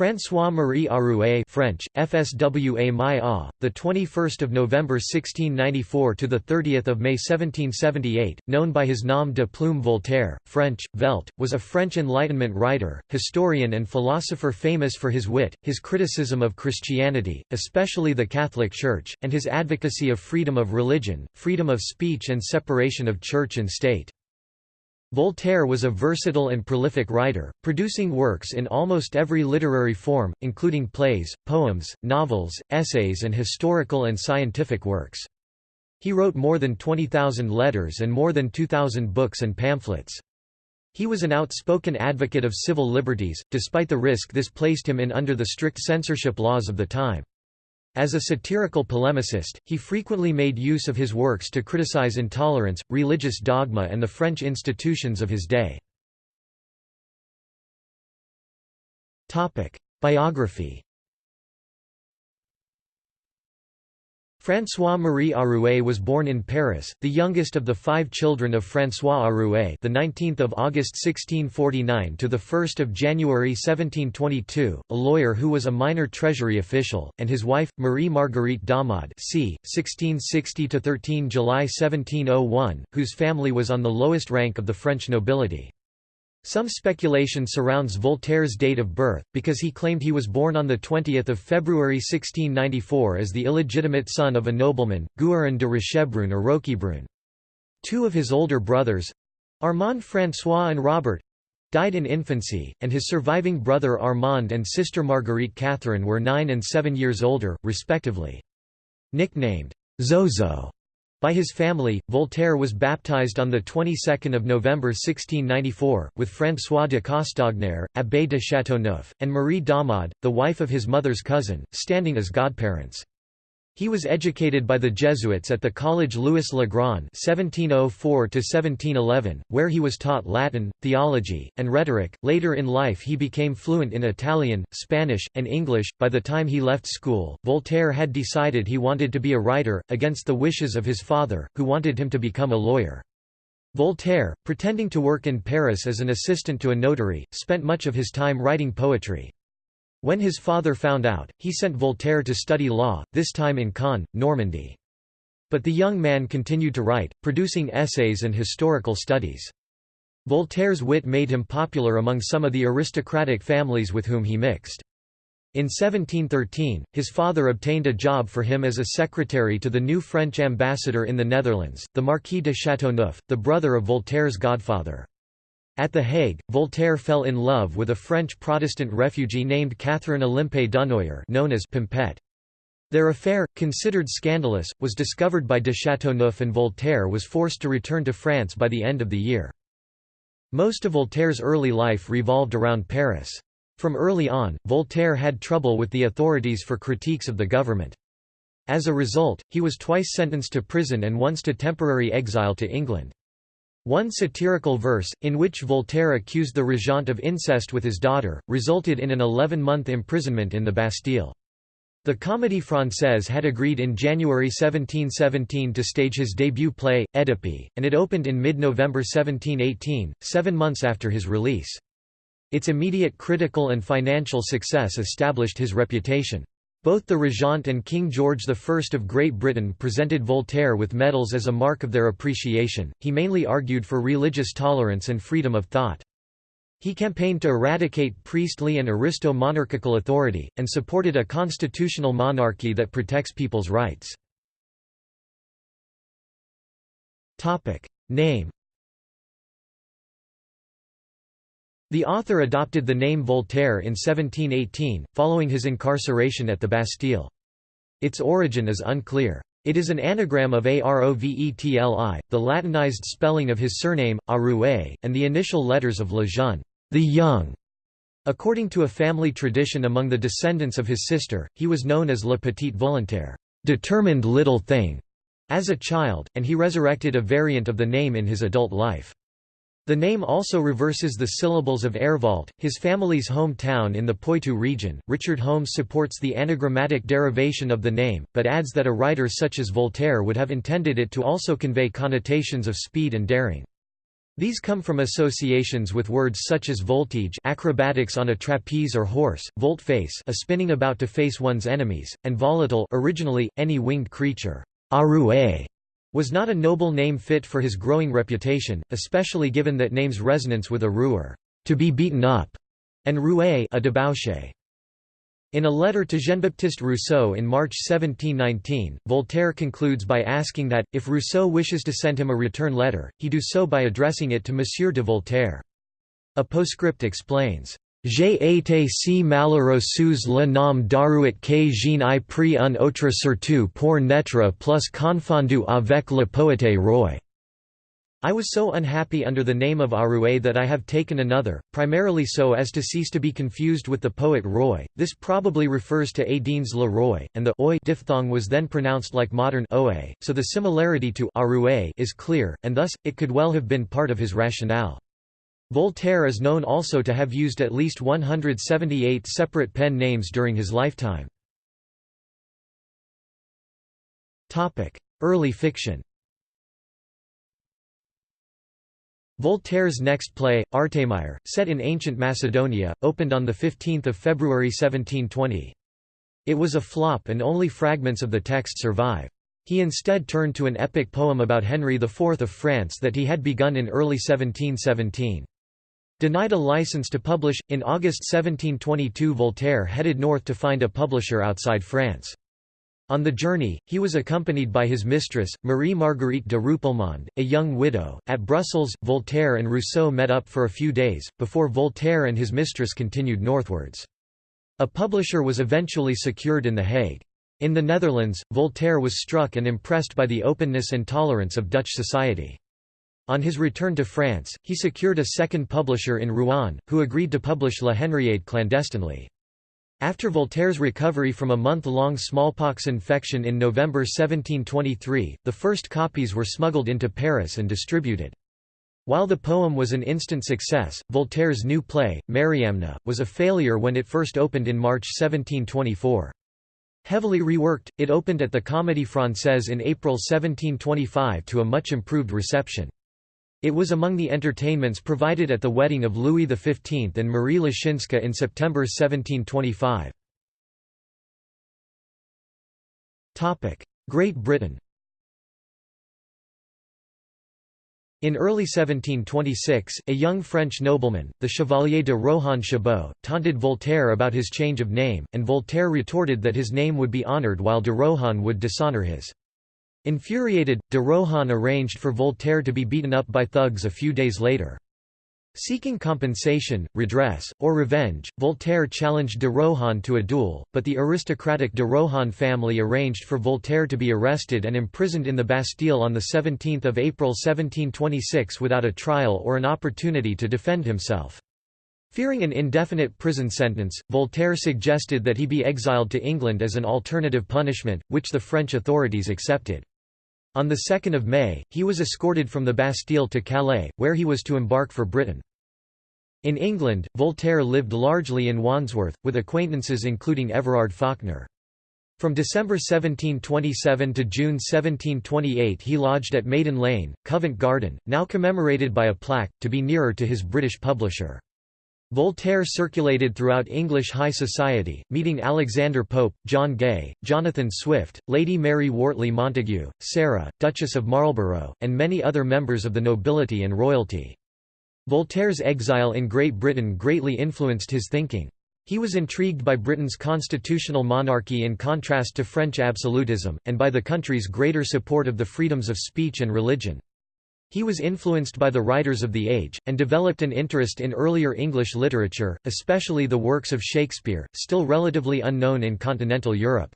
François-Marie Arouet French, FSWA Mai the 21st of November 1694 to the 30th of May 1778, known by his nom de plume Voltaire, French, Velt, was a French Enlightenment writer, historian and philosopher famous for his wit, his criticism of Christianity, especially the Catholic Church, and his advocacy of freedom of religion, freedom of speech and separation of church and state. Voltaire was a versatile and prolific writer, producing works in almost every literary form, including plays, poems, novels, essays and historical and scientific works. He wrote more than 20,000 letters and more than 2,000 books and pamphlets. He was an outspoken advocate of civil liberties, despite the risk this placed him in under the strict censorship laws of the time. As a satirical polemicist, he frequently made use of his works to criticize intolerance, religious dogma and the French institutions of his day. Biography François-Marie Arouet was born in Paris, the youngest of the five children of François Arouet, the 19th of August 1649 to the 1st of January 1722, a lawyer who was a minor treasury official, and his wife Marie Marguerite Daumard, c. 1660 to 13 July 1701, whose family was on the lowest rank of the French nobility. Some speculation surrounds Voltaire's date of birth, because he claimed he was born on 20 February 1694 as the illegitimate son of a nobleman, Guérin de Richebrun or Roquebrune. Two of his older brothers—Armand François and Robert—died in infancy, and his surviving brother Armand and sister Marguerite Catherine were nine and seven years older, respectively. Nicknamed Zozo by his family, Voltaire was baptized on the 22nd of November 1694, with François de Castagnère, Abbé de Châteauneuf, and Marie Daumard, the wife of his mother's cousin, standing as godparents. He was educated by the Jesuits at the College Louis le Grand (1704–1711), where he was taught Latin, theology, and rhetoric. Later in life, he became fluent in Italian, Spanish, and English. By the time he left school, Voltaire had decided he wanted to be a writer, against the wishes of his father, who wanted him to become a lawyer. Voltaire, pretending to work in Paris as an assistant to a notary, spent much of his time writing poetry. When his father found out, he sent Voltaire to study law, this time in Caen, Normandy. But the young man continued to write, producing essays and historical studies. Voltaire's wit made him popular among some of the aristocratic families with whom he mixed. In 1713, his father obtained a job for him as a secretary to the new French ambassador in the Netherlands, the Marquis de Châteauneuf, the brother of Voltaire's godfather. At The Hague, Voltaire fell in love with a French Protestant refugee named Catherine Olympe Dunoyer known as Pimpette. Their affair, considered scandalous, was discovered by de Chateauneuf and Voltaire was forced to return to France by the end of the year. Most of Voltaire's early life revolved around Paris. From early on, Voltaire had trouble with the authorities for critiques of the government. As a result, he was twice sentenced to prison and once to temporary exile to England. One satirical verse, in which Voltaire accused the regent of incest with his daughter, resulted in an 11-month imprisonment in the Bastille. The Comédie Française had agreed in January 1717 to stage his debut play, Œdipe, and it opened in mid-November 1718, seven months after his release. Its immediate critical and financial success established his reputation. Both the Regent and King George I of Great Britain presented Voltaire with medals as a mark of their appreciation. He mainly argued for religious tolerance and freedom of thought. He campaigned to eradicate priestly and aristo-monarchical authority, and supported a constitutional monarchy that protects people's rights. Name The author adopted the name Voltaire in 1718, following his incarceration at the Bastille. Its origin is unclear. It is an anagram of Arovetli, the Latinized spelling of his surname, Arouet, and the initial letters of Le Jeune, the young. According to a family tradition among the descendants of his sister, he was known as Le Petit Volontaire, determined little thing, as a child, and he resurrected a variant of the name in his adult life. The name also reverses the syllables of Airvault, his family's hometown in the Poitou region. Richard Holmes supports the anagrammatic derivation of the name, but adds that a writer such as Voltaire would have intended it to also convey connotations of speed and daring. These come from associations with words such as voltige acrobatics on a trapeze or horse, volte-face a spinning about to face one's enemies, and volatile originally, any winged creature. Arouet was not a noble name fit for his growing reputation, especially given that name's resonance with a ruer, to be beaten up, and roué a debauché. In a letter to Jean-Baptiste Rousseau in March 1719, Voltaire concludes by asking that, if Rousseau wishes to send him a return letter, he do so by addressing it to Monsieur de Voltaire. A postscript explains, J'ai été si malheureux sous le nom d'Arouet que je n'ai pris un autre surtout pour n'être plus confondu avec le poète roi. I was so unhappy under the name of Arouet that I have taken another, primarily so as to cease to be confused with the poet Roy. This probably refers to Adenes le Roi, and the oi diphthong was then pronounced like modern oe, so the similarity to Arouet is clear, and thus, it could well have been part of his rationale. Voltaire is known also to have used at least 178 separate pen names during his lifetime. Early fiction Voltaire's next play, Artémire, set in ancient Macedonia, opened on 15 February 1720. It was a flop and only fragments of the text survive. He instead turned to an epic poem about Henry IV of France that he had begun in early 1717. Denied a license to publish, in August 1722 Voltaire headed north to find a publisher outside France. On the journey, he was accompanied by his mistress, Marie Marguerite de Rupelmonde, a young widow. At Brussels, Voltaire and Rousseau met up for a few days, before Voltaire and his mistress continued northwards. A publisher was eventually secured in The Hague. In the Netherlands, Voltaire was struck and impressed by the openness and tolerance of Dutch society. On his return to France, he secured a second publisher in Rouen, who agreed to publish La Henriade clandestinely. After Voltaire's recovery from a month-long smallpox infection in November 1723, the first copies were smuggled into Paris and distributed. While the poem was an instant success, Voltaire's new play, Mariamne, was a failure when it first opened in March 1724. Heavily reworked, it opened at the Comédie Française in April 1725 to a much improved reception. It was among the entertainments provided at the wedding of Louis XV and Marie Leszczyńska in September 1725. Great Britain In early 1726, a young French nobleman, the Chevalier de Rohan Chabot, taunted Voltaire about his change of name, and Voltaire retorted that his name would be honoured while de Rohan would dishonour his. Infuriated, de Rohan arranged for Voltaire to be beaten up by thugs a few days later. Seeking compensation, redress, or revenge, Voltaire challenged de Rohan to a duel, but the aristocratic de Rohan family arranged for Voltaire to be arrested and imprisoned in the Bastille on 17 April 1726 without a trial or an opportunity to defend himself. Fearing an indefinite prison sentence, Voltaire suggested that he be exiled to England as an alternative punishment, which the French authorities accepted. On 2 May, he was escorted from the Bastille to Calais, where he was to embark for Britain. In England, Voltaire lived largely in Wandsworth, with acquaintances including Everard Fawkener. From December 1727 to June 1728 he lodged at Maiden Lane, Covent Garden, now commemorated by a plaque, to be nearer to his British publisher. Voltaire circulated throughout English high society, meeting Alexander Pope, John Gay, Jonathan Swift, Lady Mary Wortley Montagu, Sarah, Duchess of Marlborough, and many other members of the nobility and royalty. Voltaire's exile in Great Britain greatly influenced his thinking. He was intrigued by Britain's constitutional monarchy in contrast to French absolutism, and by the country's greater support of the freedoms of speech and religion. He was influenced by the writers of the age, and developed an interest in earlier English literature, especially the works of Shakespeare, still relatively unknown in continental Europe.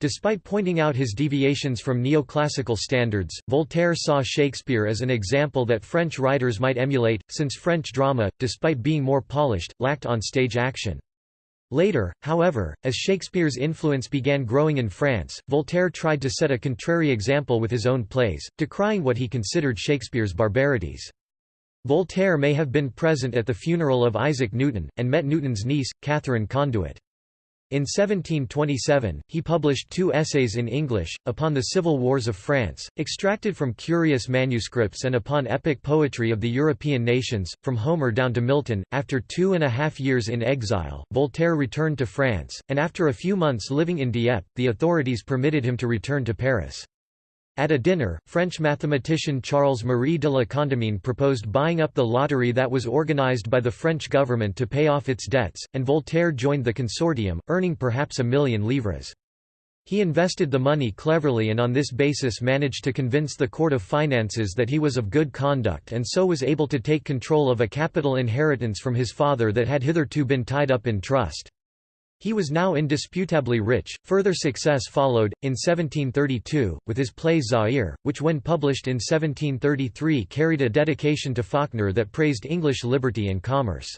Despite pointing out his deviations from neoclassical standards, Voltaire saw Shakespeare as an example that French writers might emulate, since French drama, despite being more polished, lacked on-stage action. Later, however, as Shakespeare's influence began growing in France, Voltaire tried to set a contrary example with his own plays, decrying what he considered Shakespeare's barbarities. Voltaire may have been present at the funeral of Isaac Newton, and met Newton's niece, Catherine Conduitt. In 1727, he published two essays in English, upon the civil wars of France, extracted from curious manuscripts and upon epic poetry of the European nations, from Homer down to Milton. After two and a half years in exile, Voltaire returned to France, and after a few months living in Dieppe, the authorities permitted him to return to Paris. At a dinner, French mathematician Charles-Marie de la Condamine proposed buying up the lottery that was organized by the French government to pay off its debts, and Voltaire joined the consortium, earning perhaps a million livres. He invested the money cleverly and on this basis managed to convince the Court of Finances that he was of good conduct and so was able to take control of a capital inheritance from his father that had hitherto been tied up in trust. He was now indisputably rich. Further success followed, in 1732, with his play Zaire, which when published in 1733 carried a dedication to Fawkener that praised English liberty and commerce.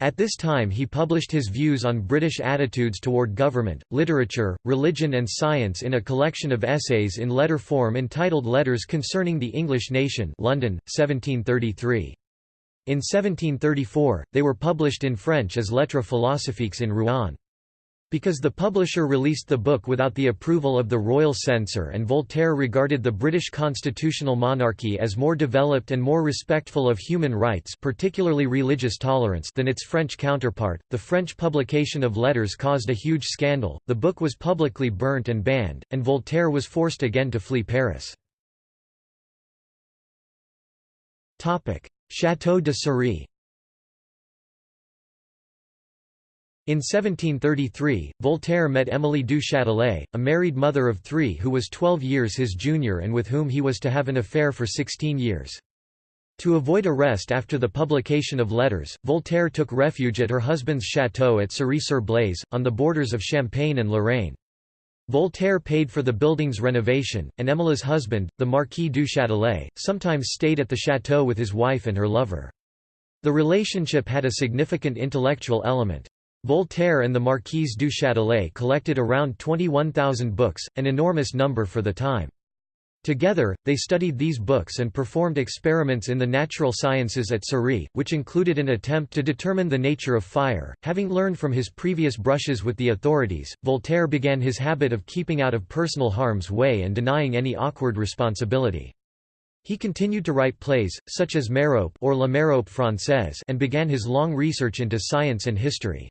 At this time he published his views on British attitudes toward government, literature, religion and science in a collection of essays in letter form entitled Letters Concerning the English Nation London, 1733. In 1734, they were published in French as Lettres philosophiques in Rouen. Because the publisher released the book without the approval of the royal censor and Voltaire regarded the British constitutional monarchy as more developed and more respectful of human rights particularly religious tolerance than its French counterpart, the French publication of letters caused a huge scandal, the book was publicly burnt and banned, and Voltaire was forced again to flee Paris. Château de Cirey In 1733, Voltaire met Émilie du Châtelet, a married mother of three who was 12 years his junior and with whom he was to have an affair for 16 years. To avoid arrest after the publication of letters, Voltaire took refuge at her husband's château at Cirey-sur-Blaise, on the borders of Champagne and Lorraine. Voltaire paid for the building's renovation, and Émilie's husband, the Marquis du Châtelet, sometimes stayed at the château with his wife and her lover. The relationship had a significant intellectual element. Voltaire and the Marquise du Châtelet collected around 21,000 books, an enormous number for the time. Together, they studied these books and performed experiments in the natural sciences at Cirey, which included an attempt to determine the nature of fire. Having learned from his previous brushes with the authorities, Voltaire began his habit of keeping out of personal harm's way and denying any awkward responsibility. He continued to write plays, such as Merope or La Merope Française and began his long research into science and history.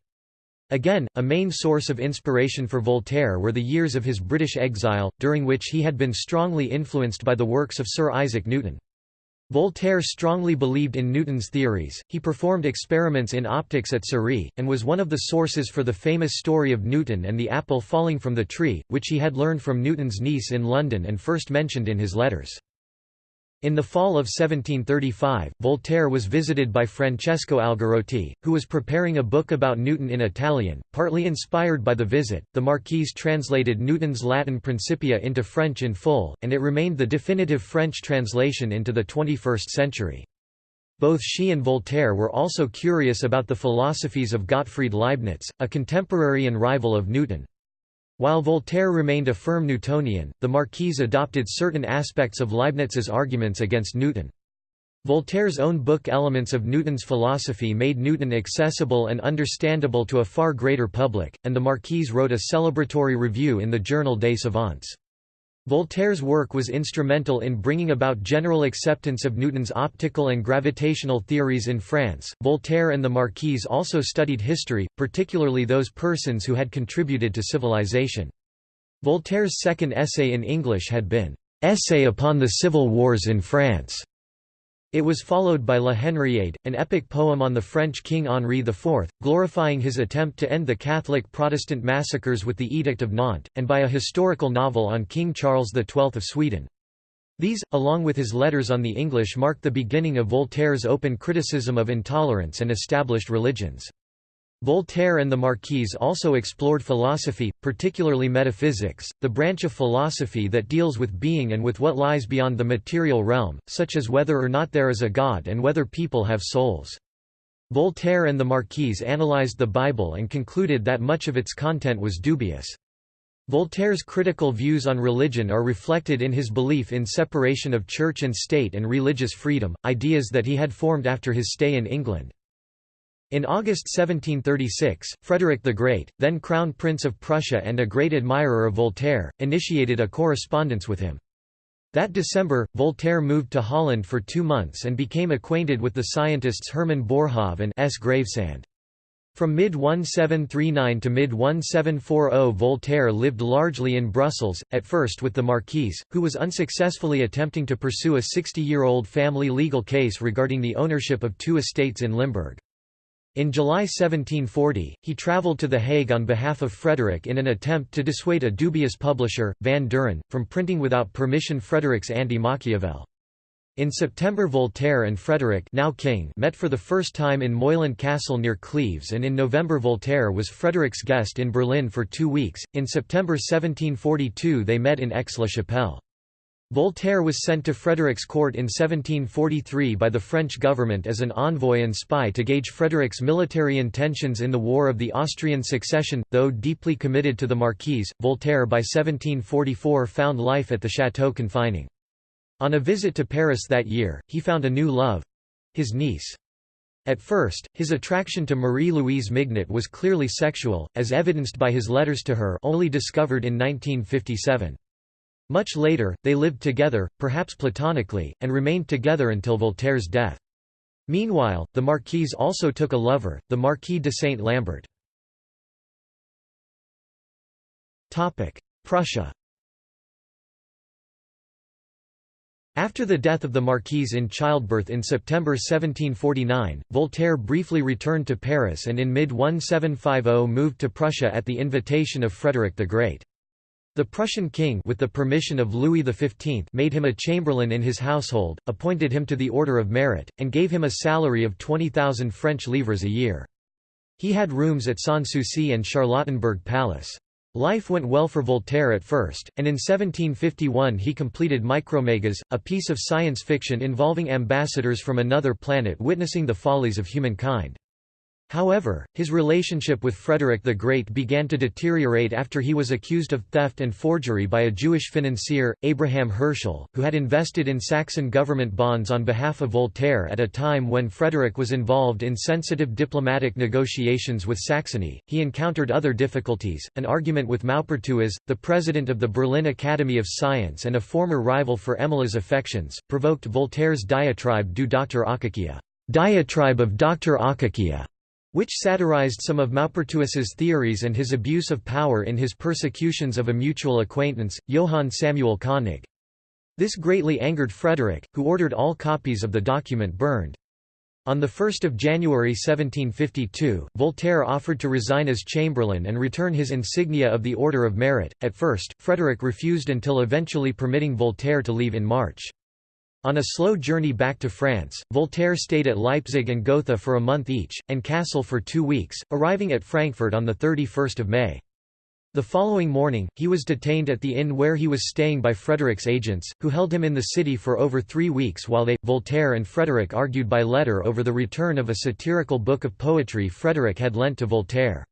Again, a main source of inspiration for Voltaire were the years of his British exile, during which he had been strongly influenced by the works of Sir Isaac Newton. Voltaire strongly believed in Newton's theories, he performed experiments in optics at Cirey, and was one of the sources for the famous story of Newton and the apple falling from the tree, which he had learned from Newton's niece in London and first mentioned in his letters. In the fall of 1735, Voltaire was visited by Francesco Algarotti, who was preparing a book about Newton in Italian. Partly inspired by the visit, the Marquise translated Newton's Latin Principia into French in full, and it remained the definitive French translation into the 21st century. Both she and Voltaire were also curious about the philosophies of Gottfried Leibniz, a contemporary and rival of Newton. While Voltaire remained a firm Newtonian, the Marquise adopted certain aspects of Leibniz's arguments against Newton. Voltaire's own book Elements of Newton's Philosophy made Newton accessible and understandable to a far greater public, and the Marquise wrote a celebratory review in the journal Des Savants. Voltaire's work was instrumental in bringing about general acceptance of Newton's optical and gravitational theories in France. Voltaire and the Marquise also studied history, particularly those persons who had contributed to civilization. Voltaire's second essay in English had been, Essay upon the Civil Wars in France. It was followed by La Henriade, an epic poem on the French King Henri IV, glorifying his attempt to end the Catholic Protestant massacres with the Edict of Nantes, and by a historical novel on King Charles XII of Sweden. These, along with his letters on the English mark the beginning of Voltaire's open criticism of intolerance and established religions. Voltaire and the Marquise also explored philosophy, particularly metaphysics, the branch of philosophy that deals with being and with what lies beyond the material realm, such as whether or not there is a God and whether people have souls. Voltaire and the Marquise analyzed the Bible and concluded that much of its content was dubious. Voltaire's critical views on religion are reflected in his belief in separation of church and state and religious freedom, ideas that he had formed after his stay in England. In August 1736, Frederick the Great, then Crown Prince of Prussia and a great admirer of Voltaire, initiated a correspondence with him. That December, Voltaire moved to Holland for two months and became acquainted with the scientists Hermann Boerhaave and S. Gravesande. From mid-1739 to mid-1740 Voltaire lived largely in Brussels, at first with the Marquise, who was unsuccessfully attempting to pursue a 60-year-old family legal case regarding the ownership of two estates in Limburg. In July 1740, he travelled to The Hague on behalf of Frederick in an attempt to dissuade a dubious publisher, Van Duren, from printing without permission Frederick's Anti-Machiavel. In September Voltaire and Frederick now King met for the first time in Moyland Castle near Cleves and in November Voltaire was Frederick's guest in Berlin for two weeks. In September 1742 they met in Aix-la-Chapelle. Voltaire was sent to Frederick's court in 1743 by the French government as an envoy and spy to gauge Frederick's military intentions in the War of the Austrian Succession. Though deeply committed to the Marquise, Voltaire by 1744 found life at the château confining. On a visit to Paris that year, he found a new love—his niece. At first, his attraction to Marie-Louise Mignot was clearly sexual, as evidenced by his letters to her only discovered in 1957. Much later, they lived together, perhaps platonically, and remained together until Voltaire's death. Meanwhile, the Marquise also took a lover, the Marquis de Saint-Lambert. Prussia After the death of the Marquise in childbirth in September 1749, Voltaire briefly returned to Paris and in mid-1750 moved to Prussia at the invitation of Frederick the Great. The Prussian king with the permission of Louis XV made him a chamberlain in his household, appointed him to the Order of Merit, and gave him a salary of 20,000 French livres a year. He had rooms at Sanssouci and Charlottenburg Palace. Life went well for Voltaire at first, and in 1751 he completed Micromegas, a piece of science fiction involving ambassadors from another planet witnessing the follies of humankind. However, his relationship with Frederick the Great began to deteriorate after he was accused of theft and forgery by a Jewish financier, Abraham Hirschel, who had invested in Saxon government bonds on behalf of Voltaire at a time when Frederick was involved in sensitive diplomatic negotiations with Saxony. He encountered other difficulties. An argument with Maupertuis, the president of the Berlin Academy of Science and a former rival for Émilie's affections, provoked Voltaire's diatribe Du Dr. Akakia, diatribe of Dr. Akakia which satirized some of Maupertuis's theories and his abuse of power in his persecutions of a mutual acquaintance, Johann Samuel Koenig. This greatly angered Frederick, who ordered all copies of the document burned. On 1 January 1752, Voltaire offered to resign as chamberlain and return his insignia of the Order of Merit. At first, Frederick refused until eventually permitting Voltaire to leave in March. On a slow journey back to France, Voltaire stayed at Leipzig and Gotha for a month each, and Kassel for two weeks, arriving at Frankfurt on 31 May. The following morning, he was detained at the inn where he was staying by Frederick's agents, who held him in the city for over three weeks while they, Voltaire and Frederick argued by letter over the return of a satirical book of poetry Frederick had lent to Voltaire.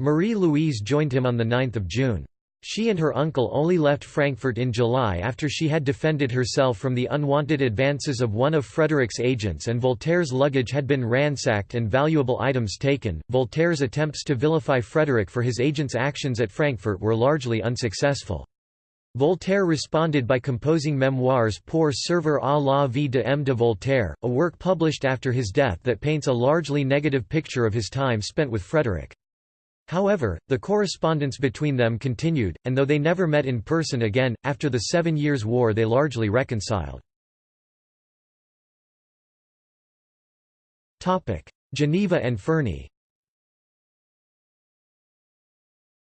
Marie-Louise joined him on 9 June. She and her uncle only left Frankfurt in July after she had defended herself from the unwanted advances of one of Frederick's agents and Voltaire's luggage had been ransacked and valuable items taken. Voltaire's attempts to vilify Frederick for his agent's actions at Frankfurt were largely unsuccessful. Voltaire responded by composing memoirs Pour servir à la vie de M. de Voltaire, a work published after his death that paints a largely negative picture of his time spent with Frederick. However, the correspondence between them continued, and though they never met in person again, after the Seven Years' War they largely reconciled. Geneva and Ferney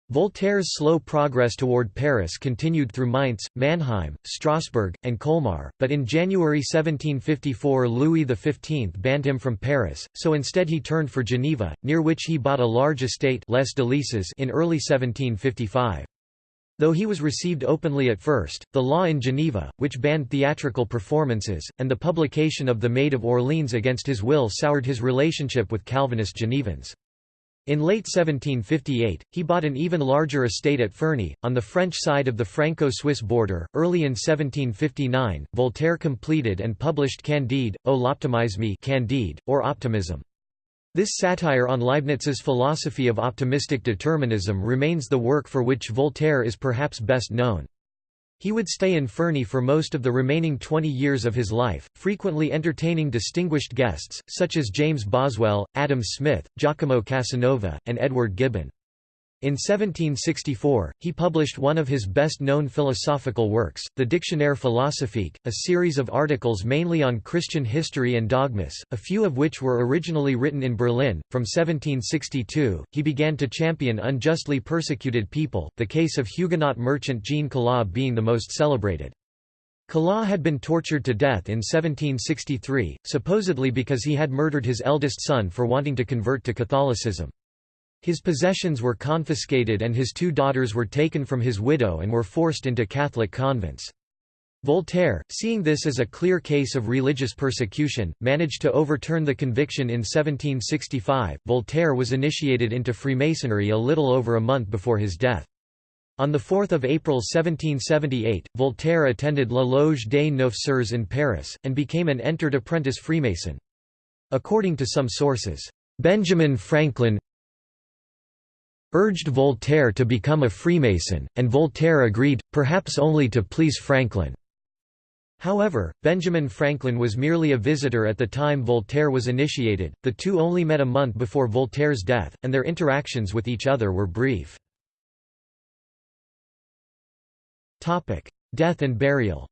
Voltaire's slow progress toward Paris continued through Mainz, Mannheim, Strasbourg, and Colmar, but in January 1754 Louis XV banned him from Paris, so instead he turned for Geneva, near which he bought a large estate Les Délices in early 1755. Though he was received openly at first, the law in Geneva, which banned theatrical performances, and the publication of The Maid of Orleans against his will soured his relationship with Calvinist Genevans. In late 1758, he bought an even larger estate at Ferney, on the French side of the Franco-Swiss border. Early in 1759, Voltaire completed and published Candide, l'optimisme Candide, or Optimism. This satire on Leibniz's philosophy of optimistic determinism remains the work for which Voltaire is perhaps best known. He would stay in Ferney for most of the remaining 20 years of his life, frequently entertaining distinguished guests, such as James Boswell, Adam Smith, Giacomo Casanova, and Edward Gibbon. In 1764, he published one of his best-known philosophical works, the Dictionnaire philosophique, a series of articles mainly on Christian history and dogmas, a few of which were originally written in Berlin. From 1762, he began to champion unjustly persecuted people, the case of Huguenot merchant Jean Calas being the most celebrated. Calas had been tortured to death in 1763, supposedly because he had murdered his eldest son for wanting to convert to Catholicism. His possessions were confiscated and his two daughters were taken from his widow and were forced into Catholic convents. Voltaire, seeing this as a clear case of religious persecution, managed to overturn the conviction in 1765. Voltaire was initiated into Freemasonry a little over a month before his death. On 4 April 1778, Voltaire attended La Loge des Neuf Sœurs in Paris, and became an entered apprentice Freemason. According to some sources, Benjamin Franklin, urged Voltaire to become a Freemason, and Voltaire agreed, perhaps only to please Franklin. However, Benjamin Franklin was merely a visitor at the time Voltaire was initiated, the two only met a month before Voltaire's death, and their interactions with each other were brief. Death and burial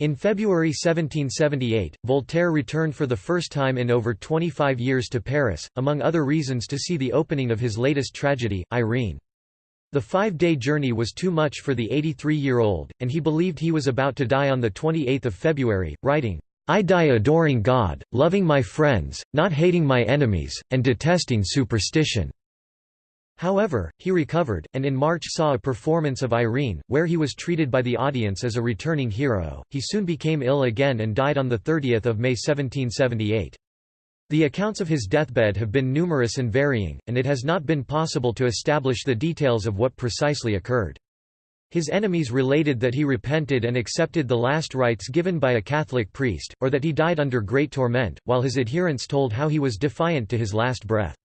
In February 1778, Voltaire returned for the first time in over 25 years to Paris, among other reasons to see the opening of his latest tragedy, Irene. The five-day journey was too much for the 83-year-old, and he believed he was about to die on 28 February, writing, I die adoring God, loving my friends, not hating my enemies, and detesting superstition. However, he recovered, and in March saw a performance of Irene, where he was treated by the audience as a returning hero. He soon became ill again and died on 30 May 1778. The accounts of his deathbed have been numerous and varying, and it has not been possible to establish the details of what precisely occurred. His enemies related that he repented and accepted the last rites given by a Catholic priest, or that he died under great torment, while his adherents told how he was defiant to his last breath.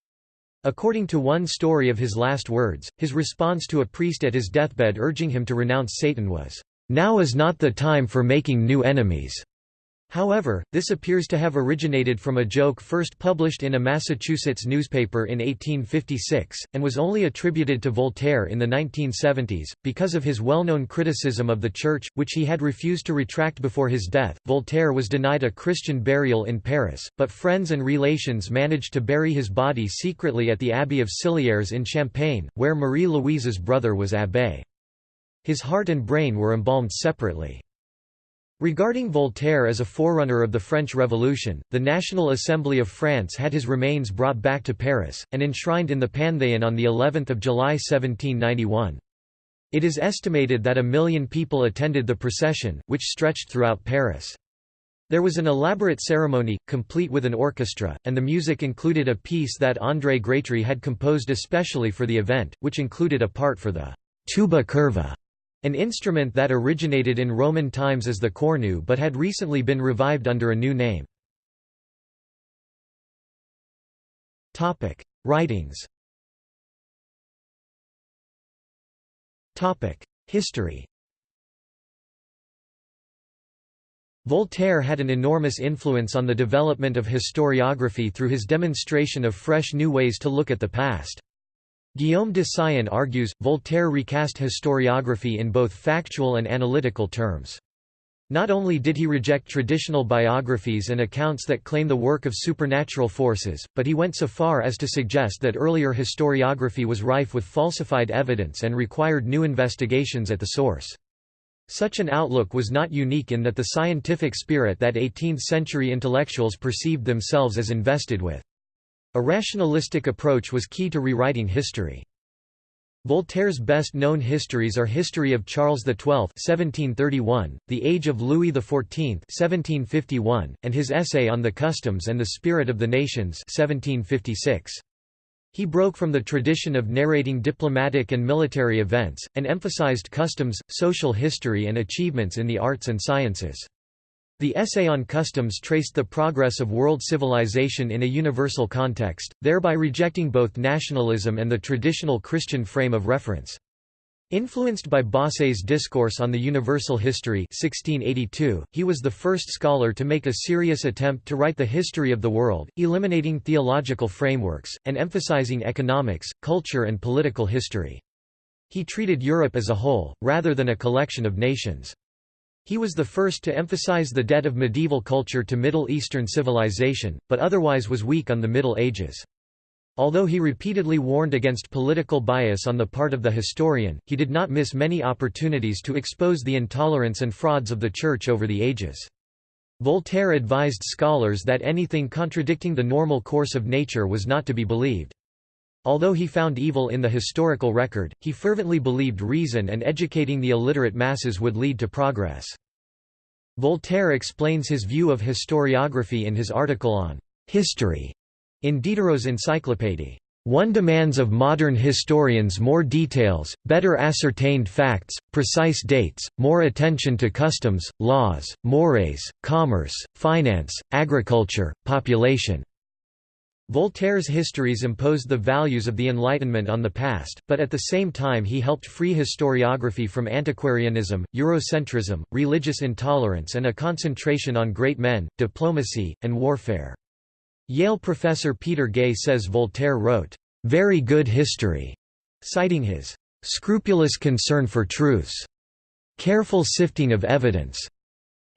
According to one story of his last words, his response to a priest at his deathbed urging him to renounce Satan was, "'Now is not the time for making new enemies.' However, this appears to have originated from a joke first published in a Massachusetts newspaper in 1856, and was only attributed to Voltaire in the 1970s. Because of his well known criticism of the Church, which he had refused to retract before his death, Voltaire was denied a Christian burial in Paris, but friends and relations managed to bury his body secretly at the Abbey of Scellières in Champagne, where Marie Louise's brother was abbé. His heart and brain were embalmed separately. Regarding Voltaire as a forerunner of the French Revolution, the National Assembly of France had his remains brought back to Paris, and enshrined in the Panthéon on of July 1791. It is estimated that a million people attended the procession, which stretched throughout Paris. There was an elaborate ceremony, complete with an orchestra, and the music included a piece that André Grétry had composed especially for the event, which included a part for the tuba curva an instrument that originated in Roman times as the cornu but had recently been revived under a new name. Writings History Voltaire had an enormous influence on the development of historiography through his demonstration of fresh new ways to look at the past. Guillaume de Syon argues, Voltaire recast historiography in both factual and analytical terms. Not only did he reject traditional biographies and accounts that claim the work of supernatural forces, but he went so far as to suggest that earlier historiography was rife with falsified evidence and required new investigations at the source. Such an outlook was not unique in that the scientific spirit that 18th-century intellectuals perceived themselves as invested with. A rationalistic approach was key to rewriting history. Voltaire's best-known histories are History of Charles XII (1731), The Age of Louis XIV (1751), and his essay on the customs and the spirit of the nations (1756). He broke from the tradition of narrating diplomatic and military events, and emphasized customs, social history and achievements in the arts and sciences. The essay on customs traced the progress of world civilization in a universal context, thereby rejecting both nationalism and the traditional Christian frame of reference. Influenced by Bossuet's Discourse on the Universal History 1682, he was the first scholar to make a serious attempt to write the history of the world, eliminating theological frameworks, and emphasizing economics, culture and political history. He treated Europe as a whole, rather than a collection of nations. He was the first to emphasize the debt of medieval culture to Middle Eastern civilization, but otherwise was weak on the Middle Ages. Although he repeatedly warned against political bias on the part of the historian, he did not miss many opportunities to expose the intolerance and frauds of the Church over the ages. Voltaire advised scholars that anything contradicting the normal course of nature was not to be believed. Although he found evil in the historical record, he fervently believed reason and educating the illiterate masses would lead to progress. Voltaire explains his view of historiography in his article on history in Diderot's Encyclopédie, one demands of modern historians more details, better ascertained facts, precise dates, more attention to customs, laws, mores, commerce, finance, agriculture, population. Voltaire's histories imposed the values of the Enlightenment on the past, but at the same time he helped free historiography from antiquarianism, Eurocentrism, religious intolerance and a concentration on great men, diplomacy, and warfare. Yale professor Peter Gay says Voltaire wrote, "...very good history", citing his "...scrupulous concern for truths", "...careful sifting of evidence",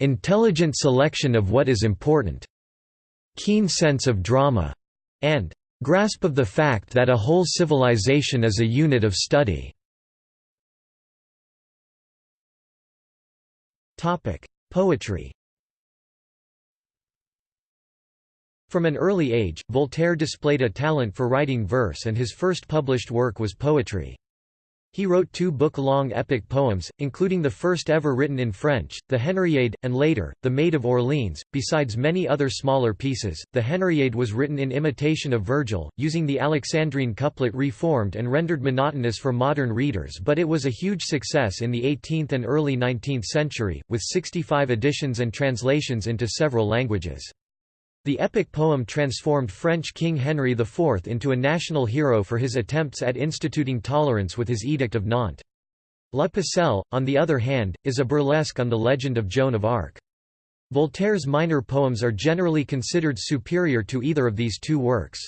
"...intelligent selection of what is important", "...keen sense of drama", and "...grasp of the fact that a whole civilization is a unit of study". Poetry From an early age, Voltaire displayed a talent for writing verse and his first published work was poetry. He wrote two book-long epic poems, including the first ever written in French, the Henriade, and later, the Maid of Orleans. Besides many other smaller pieces, the Henriade was written in imitation of Virgil, using the Alexandrine couplet reformed and rendered monotonous for modern readers but it was a huge success in the 18th and early 19th century, with 65 editions and translations into several languages. The epic poem transformed French King Henry IV into a national hero for his attempts at instituting tolerance with his Edict of Nantes. La Pucelle, on the other hand, is a burlesque on the legend of Joan of Arc. Voltaire's minor poems are generally considered superior to either of these two works.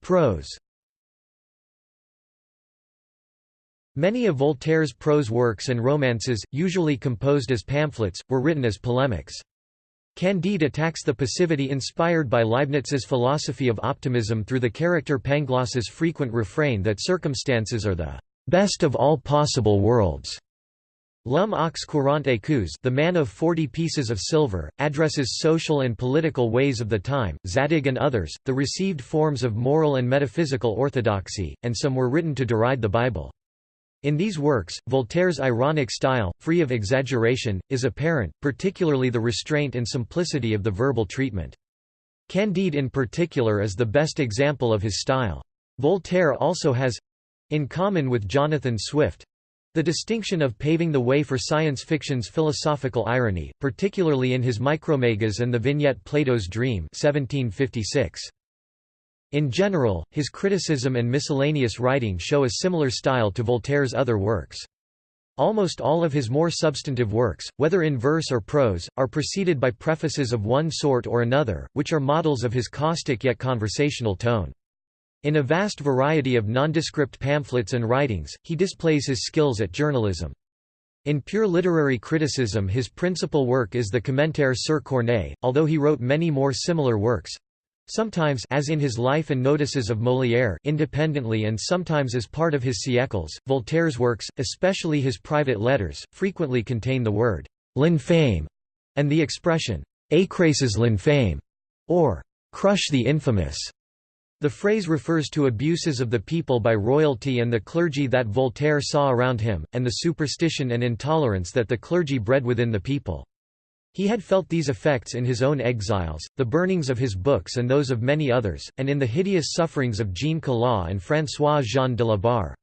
Prose Many of Voltaire's prose works and romances, usually composed as pamphlets, were written as polemics. Candide attacks the passivity inspired by Leibniz's philosophy of optimism through the character Pangloss's frequent refrain that circumstances are the best of all possible worlds. L'homme aux quarante écus the man of forty pieces of silver, addresses social and political ways of the time, Zadig and others, the received forms of moral and metaphysical orthodoxy, and some were written to deride the Bible. In these works, Voltaire's ironic style, free of exaggeration, is apparent, particularly the restraint and simplicity of the verbal treatment. Candide in particular is the best example of his style. Voltaire also has—in common with Jonathan Swift—the distinction of paving the way for science fiction's philosophical irony, particularly in his Micromegas and the vignette Plato's Dream 1756. In general, his criticism and miscellaneous writing show a similar style to Voltaire's other works. Almost all of his more substantive works, whether in verse or prose, are preceded by prefaces of one sort or another, which are models of his caustic yet conversational tone. In a vast variety of nondescript pamphlets and writings, he displays his skills at journalism. In pure literary criticism his principal work is the Commentaire sur Corneille, although he wrote many more similar works, Sometimes as in his Life and Notices of Molière independently and sometimes as part of his siècles, Voltaire's works, especially his private letters, frequently contain the word «l'infâme» and the expression «écrasez l'infâme» or «crush the infamous». The phrase refers to abuses of the people by royalty and the clergy that Voltaire saw around him, and the superstition and intolerance that the clergy bred within the people. He had felt these effects in his own exiles, the burnings of his books and those of many others, and in the hideous sufferings of Jean Calas and François Jean de la Barre.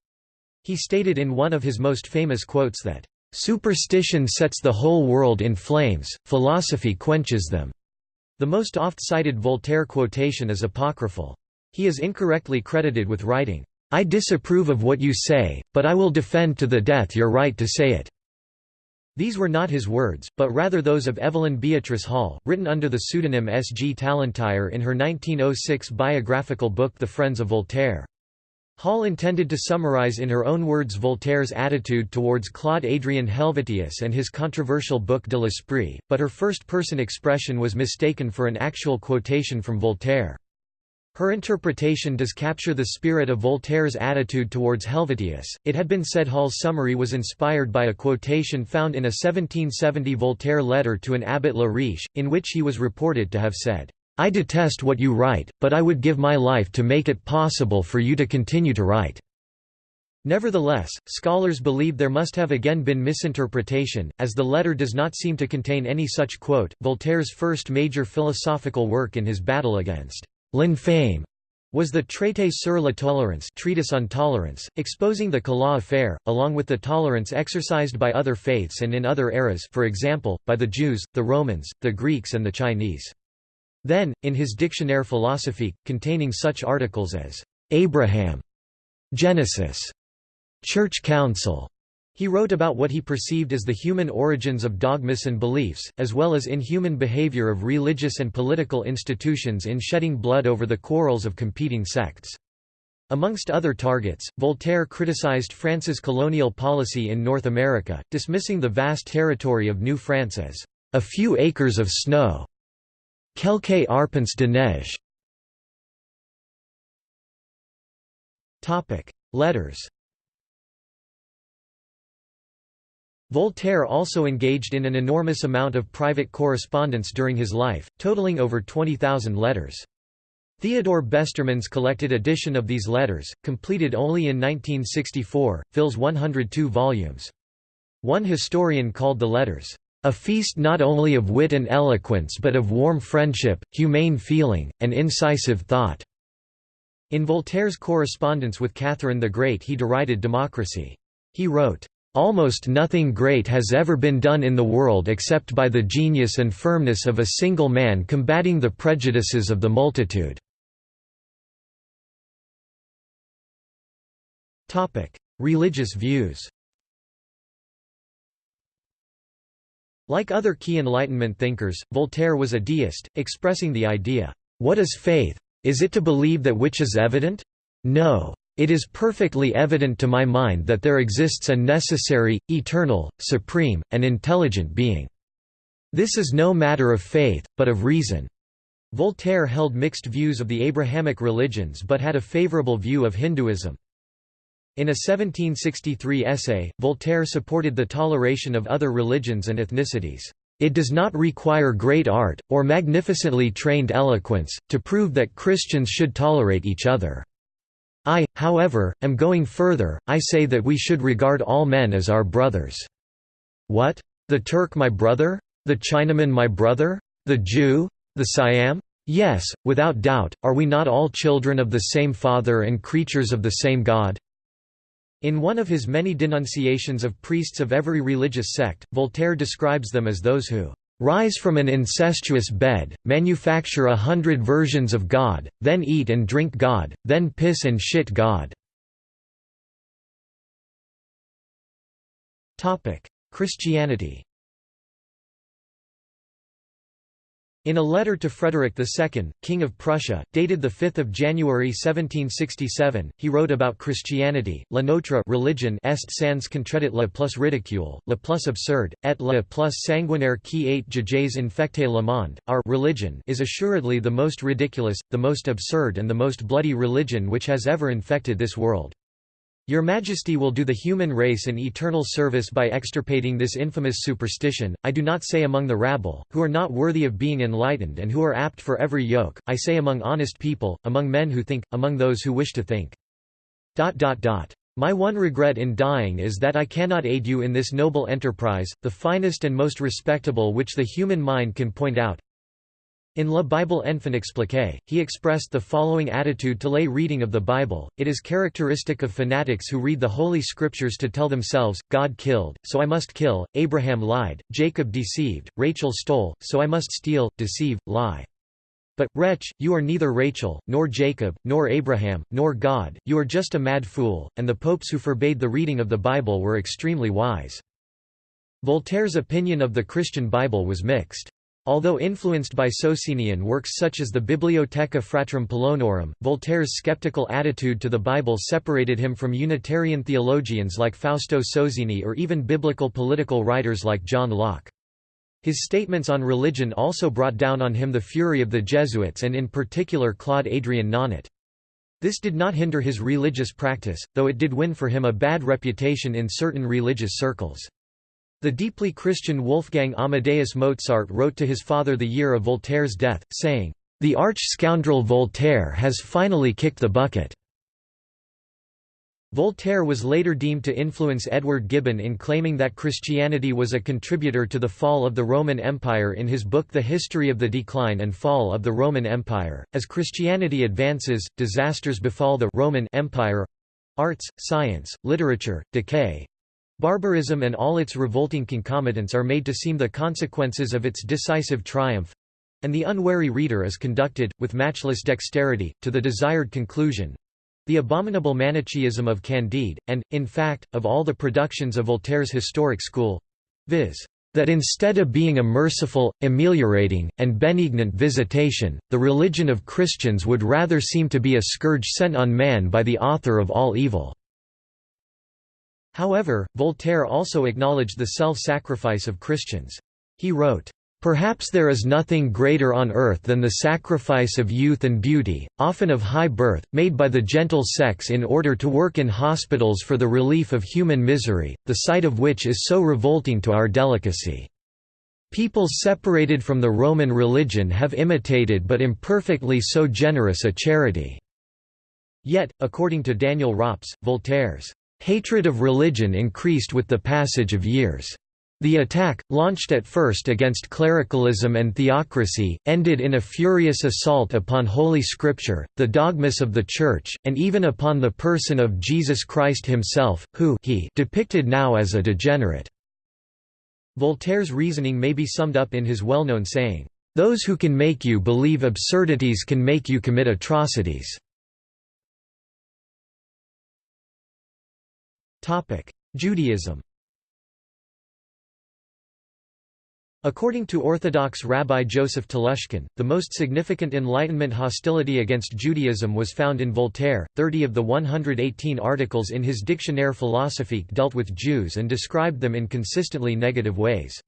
He stated in one of his most famous quotes that, "...superstition sets the whole world in flames, philosophy quenches them." The most oft-cited Voltaire quotation is apocryphal. He is incorrectly credited with writing, "'I disapprove of what you say, but I will defend to the death your right to say it.'" These were not his words, but rather those of Evelyn Beatrice Hall, written under the pseudonym S. G. Tallentyre in her 1906 biographical book The Friends of Voltaire. Hall intended to summarize in her own words Voltaire's attitude towards Claude Adrien Helvetius and his controversial book de l'Esprit, but her first-person expression was mistaken for an actual quotation from Voltaire. Her interpretation does capture the spirit of Voltaire's attitude towards Helvetius. It had been said Hall's summary was inspired by a quotation found in a 1770 Voltaire letter to an abbot La Riche, in which he was reported to have said, I detest what you write, but I would give my life to make it possible for you to continue to write. Nevertheless, scholars believe there must have again been misinterpretation, as the letter does not seem to contain any such quote. Voltaire's first major philosophical work in his battle against L'infame was the Traité sur la tolérance treatise on tolerance, exposing the Calas affair, along with the tolerance exercised by other faiths and in other eras for example, by the Jews, the Romans, the Greeks and the Chinese. Then, in his Dictionnaire philosophique, containing such articles as, "'Abraham", "'Genesis", "'Church Council", he wrote about what he perceived as the human origins of dogmas and beliefs, as well as inhuman behavior of religious and political institutions in shedding blood over the quarrels of competing sects. Amongst other targets, Voltaire criticized France's colonial policy in North America, dismissing the vast territory of New France as a few acres of snow. Quelques arpents de neige. Letters Voltaire also engaged in an enormous amount of private correspondence during his life, totaling over 20,000 letters. Theodore Besterman's collected edition of these letters, completed only in 1964, fills 102 volumes. One historian called the letters, "...a feast not only of wit and eloquence but of warm friendship, humane feeling, and incisive thought." In Voltaire's correspondence with Catherine the Great he derided democracy. He wrote, Almost nothing great has ever been done in the world except by the genius and firmness of a single man combating the prejudices of the multitude." Religious views Like other key Enlightenment thinkers, Voltaire was a deist, expressing the idea, "'What is faith? Is it to believe that which is evident? No. It is perfectly evident to my mind that there exists a necessary, eternal, supreme, and intelligent being. This is no matter of faith, but of reason." Voltaire held mixed views of the Abrahamic religions but had a favorable view of Hinduism. In a 1763 essay, Voltaire supported the toleration of other religions and ethnicities. It does not require great art, or magnificently trained eloquence, to prove that Christians should tolerate each other. I, however, am going further, I say that we should regard all men as our brothers. What? The Turk my brother? The Chinaman my brother? The Jew? The Siam? Yes, without doubt, are we not all children of the same Father and creatures of the same God? In one of his many denunciations of priests of every religious sect, Voltaire describes them as those who Rise from an incestuous bed, manufacture a hundred versions of God, then eat and drink God, then piss and shit God. Christianity In a letter to Frederick II, King of Prussia, dated 5 January 1767, he wrote about Christianity, la notre religion est sans contredit la plus ridicule, la plus absurde, et la plus sanguinaire qui ait jamais infecté le monde, our religion is assuredly the most ridiculous, the most absurd and the most bloody religion which has ever infected this world. Your Majesty will do the human race an eternal service by extirpating this infamous superstition, I do not say among the rabble, who are not worthy of being enlightened and who are apt for every yoke, I say among honest people, among men who think, among those who wish to think. My one regret in dying is that I cannot aid you in this noble enterprise, the finest and most respectable which the human mind can point out, In La Bible Enfin Expliquée, he expressed the following attitude to lay reading of the Bible, it is characteristic of fanatics who read the Holy Scriptures to tell themselves, God killed, so I must kill, Abraham lied, Jacob deceived, Rachel stole, so I must steal, deceive, lie. But, wretch, you are neither Rachel, nor Jacob, nor Abraham, nor God, you are just a mad fool, and the popes who forbade the reading of the Bible were extremely wise. Voltaire's opinion of the Christian Bible was mixed. Although influenced by Socinian works such as the Bibliotheca Fratrum Polonorum, Voltaire's skeptical attitude to the Bible separated him from Unitarian theologians like Fausto Sozzini or even biblical political writers like John Locke. His statements on religion also brought down on him the fury of the Jesuits and in particular Claude Adrien Nonnotte. This did not hinder his religious practice, though it did win for him a bad reputation in certain religious circles. The deeply Christian Wolfgang Amadeus Mozart wrote to his father the year of Voltaire's death, saying, "...the arch-scoundrel Voltaire has finally kicked the bucket." Voltaire was later deemed to influence Edward Gibbon in claiming that Christianity was a contributor to the fall of the Roman Empire in his book The History of the Decline and Fall of the Roman Empire. As Christianity advances, disasters befall the Roman Empire arts, science, literature, decay, Barbarism and all its revolting concomitants are made to seem the consequences of its decisive triumph, and the unwary reader is conducted, with matchless dexterity, to the desired conclusion the abominable Manichaeism of Candide, and, in fact, of all the productions of Voltaire's historic school viz that instead of being a merciful, ameliorating, and benignant visitation, the religion of Christians would rather seem to be a scourge sent on man by the author of all evil. However, Voltaire also acknowledged the self-sacrifice of Christians. He wrote, Perhaps there is nothing greater on earth than the sacrifice of youth and beauty, often of high birth, made by the gentle sex in order to work in hospitals for the relief of human misery, the sight of which is so revolting to our delicacy. People separated from the Roman religion have imitated but imperfectly so generous a charity." Yet, according to Daniel Rops, Voltaire's Hatred of religion increased with the passage of years. The attack, launched at first against clericalism and theocracy, ended in a furious assault upon Holy Scripture, the dogmas of the Church, and even upon the person of Jesus Christ himself, who he depicted now as a degenerate. Voltaire's reasoning may be summed up in his well-known saying, "'Those who can make you believe absurdities can make you commit atrocities." Judaism According to Orthodox Rabbi Joseph Telushkin, the most significant Enlightenment hostility against Judaism was found in Voltaire. Thirty of the 118 articles in his Dictionnaire philosophique dealt with Jews and described them in consistently negative ways.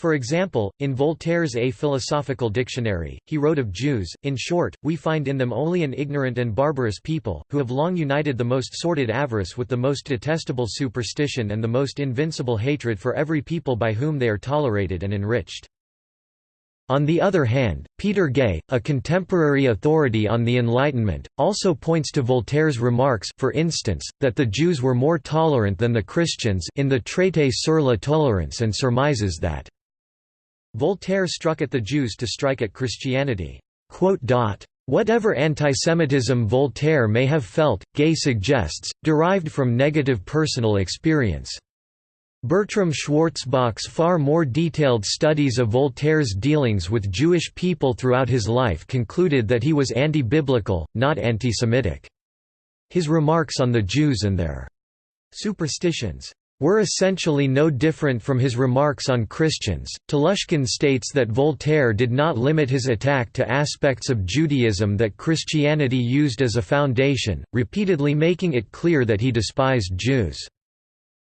For example, in Voltaire's A Philosophical Dictionary, he wrote of Jews, in short, we find in them only an ignorant and barbarous people, who have long united the most sordid avarice with the most detestable superstition and the most invincible hatred for every people by whom they are tolerated and enriched. On the other hand, Peter Gay, a contemporary authority on the Enlightenment, also points to Voltaire's remarks for instance, that the Jews were more tolerant than the Christians in the Traité sur la tolérance and surmises that Voltaire struck at the Jews to strike at Christianity. Whatever antisemitism Voltaire may have felt, Gay suggests, derived from negative personal experience. Bertram Schwarzbach's far more detailed studies of Voltaire's dealings with Jewish people throughout his life concluded that he was anti-biblical, not anti-Semitic. His remarks on the Jews and their superstitions were essentially no different from his remarks on Christians. Telushkin states that Voltaire did not limit his attack to aspects of Judaism that Christianity used as a foundation, repeatedly making it clear that he despised Jews.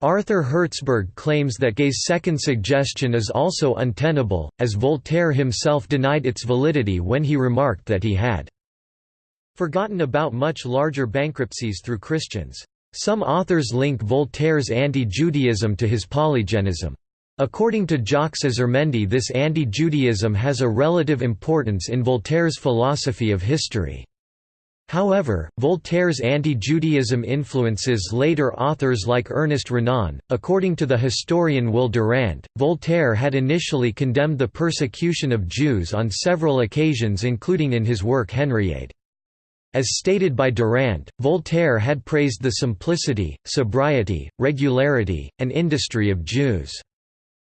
Arthur Hertzberg claims that Gay's second suggestion is also untenable, as Voltaire himself denied its validity when he remarked that he had forgotten about much larger bankruptcies through Christians. Some authors link Voltaire's anti-Judaism to his polygenism. According to Jacques Azurmendi this anti-Judaism has a relative importance in Voltaire's philosophy of history. However, Voltaire's anti-Judaism influences later authors like Ernest Renan. According to the historian Will Durant, Voltaire had initially condemned the persecution of Jews on several occasions including in his work Henriade. As stated by Durant, Voltaire had praised the simplicity, sobriety, regularity, and industry of Jews.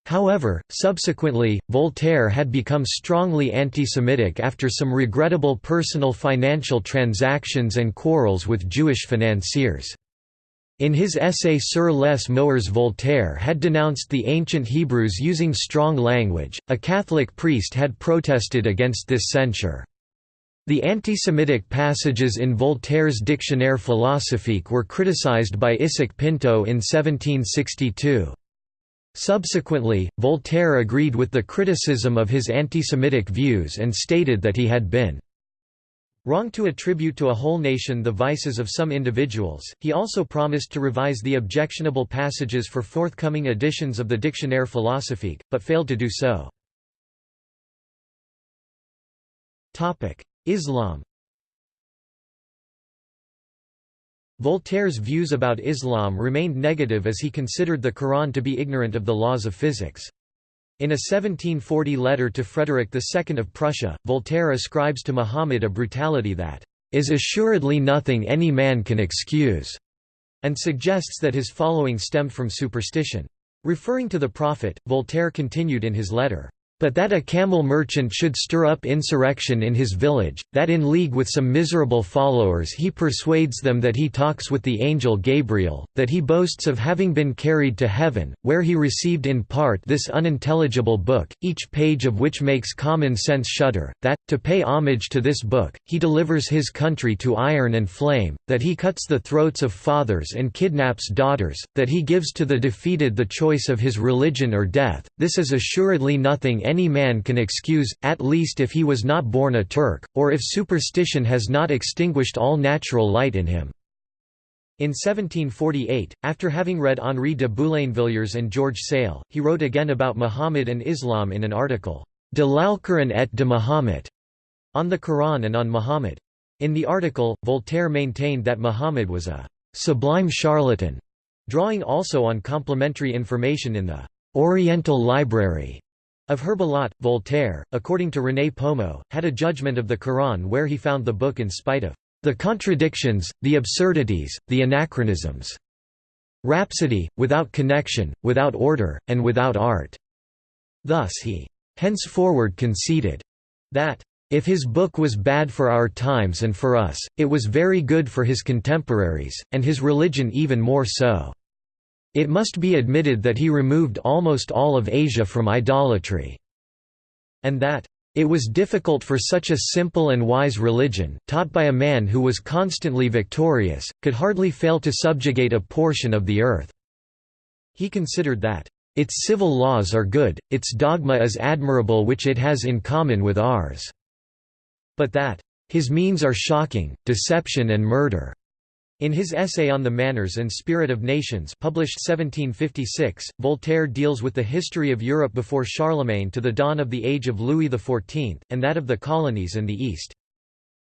However, subsequently, Voltaire had become strongly anti-Semitic after some regrettable personal financial transactions and quarrels with Jewish financiers. In his essay Sur les Moeurs Voltaire had denounced the ancient Hebrews using strong language, a Catholic priest had protested against this censure. The anti-Semitic passages in Voltaire's Dictionnaire philosophique were criticized by Isaac Pinto in 1762. Subsequently, Voltaire agreed with the criticism of his anti-Semitic views and stated that he had been wrong to attribute to a whole nation the vices of some individuals. He also promised to revise the objectionable passages for forthcoming editions of the Dictionnaire philosophique, but failed to do so. Islam Voltaire's views about Islam remained negative as he considered the Quran to be ignorant of the laws of physics. In a 1740 letter to Frederick II of Prussia, Voltaire ascribes to Muhammad a brutality that is assuredly nothing any man can excuse, and suggests that his following stemmed from superstition. Referring to the Prophet, Voltaire continued in his letter, but that a camel merchant should stir up insurrection in his village, that in league with some miserable followers he persuades them that he talks with the angel Gabriel, that he boasts of having been carried to heaven, where he received in part this unintelligible book, each page of which makes common sense shudder, that, to pay homage to this book, he delivers his country to iron and flame, that he cuts the throats of fathers and kidnaps daughters, that he gives to the defeated the choice of his religion or death, this is assuredly nothing any man can excuse, at least if he was not born a Turk, or if superstition has not extinguished all natural light in him." In 1748, after having read Henri de Boulainvilliers and George Sale, he wrote again about Muhammad and Islam in an article, De l'Alcoran et de Muhammad, on the Quran and on Muhammad. In the article, Voltaire maintained that Muhammad was a sublime charlatan, drawing also on complementary information in the Oriental Library of Herbelot, Voltaire, according to René Pomeau, had a judgment of the Quran where he found the book in spite of the contradictions, the absurdities, the anachronisms. Rhapsody, without connection, without order, and without art. Thus he henceforward conceded that if his book was bad for our times and for us, it was very good for his contemporaries, and his religion even more so. It must be admitted that he removed almost all of Asia from idolatry, and that it was difficult for such a simple and wise religion, taught by a man who was constantly victorious, could hardly fail to subjugate a portion of the earth. He considered that, "...its civil laws are good, its dogma is admirable which it has in common with ours," but that, "...his means are shocking, deception and murder." In his essay on the Manners and Spirit of Nations published 1756, Voltaire deals with the history of Europe before Charlemagne to the dawn of the age of Louis XIV, and that of the colonies and the East.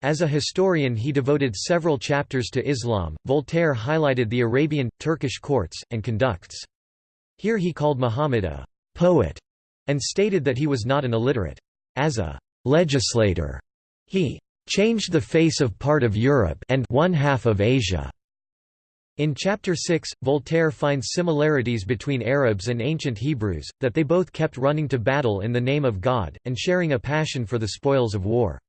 As a historian he devoted several chapters to Islam. Voltaire highlighted the Arabian, Turkish courts, and conducts. Here he called Muhammad a «poet» and stated that he was not an illiterate. As a «legislator», he changed the face of part of Europe and one half of Asia. In Chapter 6, Voltaire finds similarities between Arabs and ancient Hebrews, that they both kept running to battle in the name of God, and sharing a passion for the spoils of war.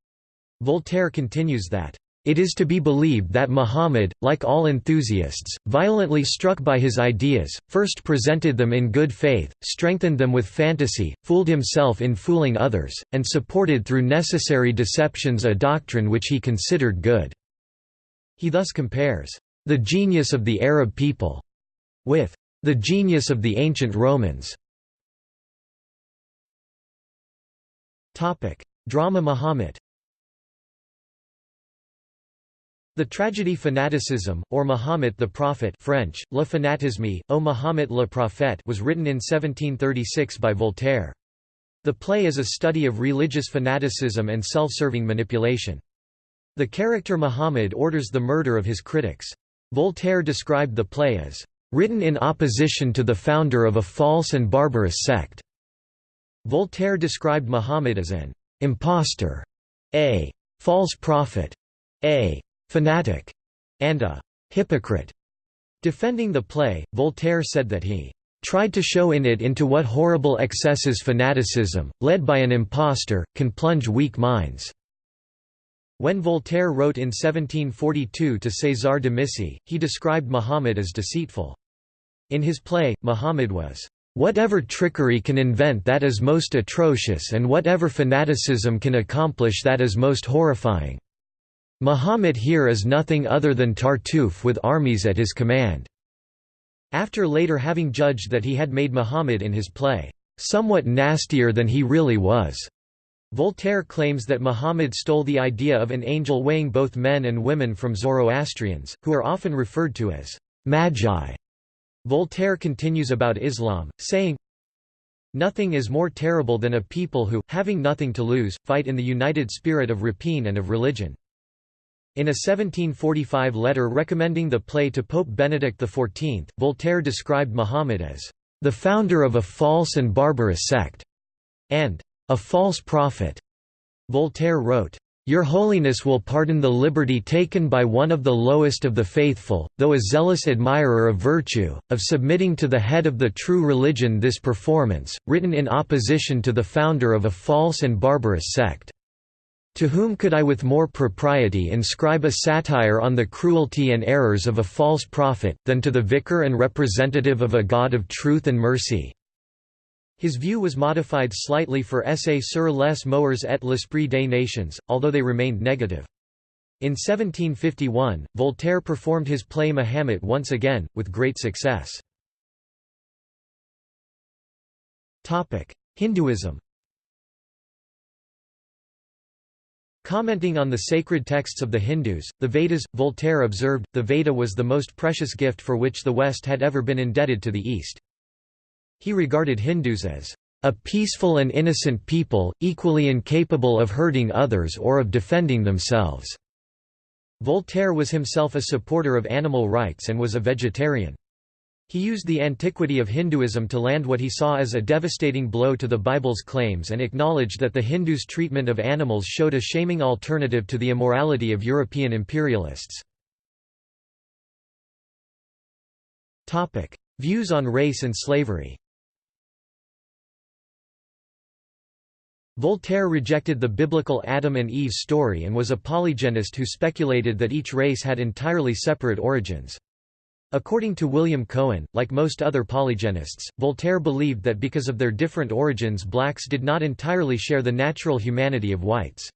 Voltaire continues that, it is to be believed that Muhammad, like all enthusiasts, violently struck by his ideas, first presented them in good faith, strengthened them with fantasy, fooled himself in fooling others, and supported through necessary deceptions a doctrine which he considered good." He thus compares, "...the genius of the Arab people," with "...the genius of the ancient Romans." Drama Muhammad The tragedy Fanaticism, or Mahomet the Prophet French, Le Fanatisme, O Mahomet le Prophète was written in 1736 by Voltaire. The play is a study of religious fanaticism and self-serving manipulation. The character Muhammad orders the murder of his critics. Voltaire described the play as, "...written in opposition to the founder of a false and barbarous sect." Voltaire described Muhammad as an impostor, a false prophet, a fanatic, and a hypocrite. Defending the play, Voltaire said that he tried to show in it into what horrible excesses fanaticism, led by an impostor, can plunge weak minds. When Voltaire wrote in 1742 to César de Missy, he described Muhammad as deceitful. In his play, Muhammad was, "...whatever trickery can invent that is most atrocious and whatever fanaticism can accomplish that is most horrifying." Muhammad here is nothing other than Tartuffe with armies at his command." After later having judged that he had made Muhammad in his play, "...somewhat nastier than he really was." Voltaire claims that Muhammad stole the idea of an angel weighing both men and women from Zoroastrians, who are often referred to as magi. Voltaire continues about Islam, saying, Nothing is more terrible than a people who, having nothing to lose, fight in the united spirit of rapine and of religion. In a 1745 letter recommending the play to Pope Benedict XIV, Voltaire described Muhammad as the founder of a false and barbarous sect, and a false prophet. Voltaire wrote, your Holiness will pardon the liberty taken by one of the lowest of the faithful, though a zealous admirer of virtue, of submitting to the head of the true religion this performance, written in opposition to the founder of a false and barbarous sect. To whom could I with more propriety inscribe a satire on the cruelty and errors of a false prophet, than to the vicar and representative of a God of truth and mercy? His view was modified slightly for Essai sur les moeurs et l'esprit des nations, although they remained negative. In 1751, Voltaire performed his play Mahomet once again, with great success. Hinduism Commenting on the sacred texts of the Hindus, the Vedas, Voltaire observed, the Veda was the most precious gift for which the West had ever been indebted to the East. He regarded Hindus as a peaceful and innocent people, equally incapable of hurting others or of defending themselves." Voltaire was himself a supporter of animal rights and was a vegetarian. He used the antiquity of Hinduism to land what he saw as a devastating blow to the Bible's claims and acknowledged that the Hindus' treatment of animals showed a shaming alternative to the immorality of European imperialists. Views on race and slavery Voltaire rejected the biblical Adam and Eve story and was a polygenist who speculated that each race had entirely separate origins. According to William Cohen, like most other polygenists, Voltaire believed that because of their different origins blacks did not entirely share the natural humanity of whites.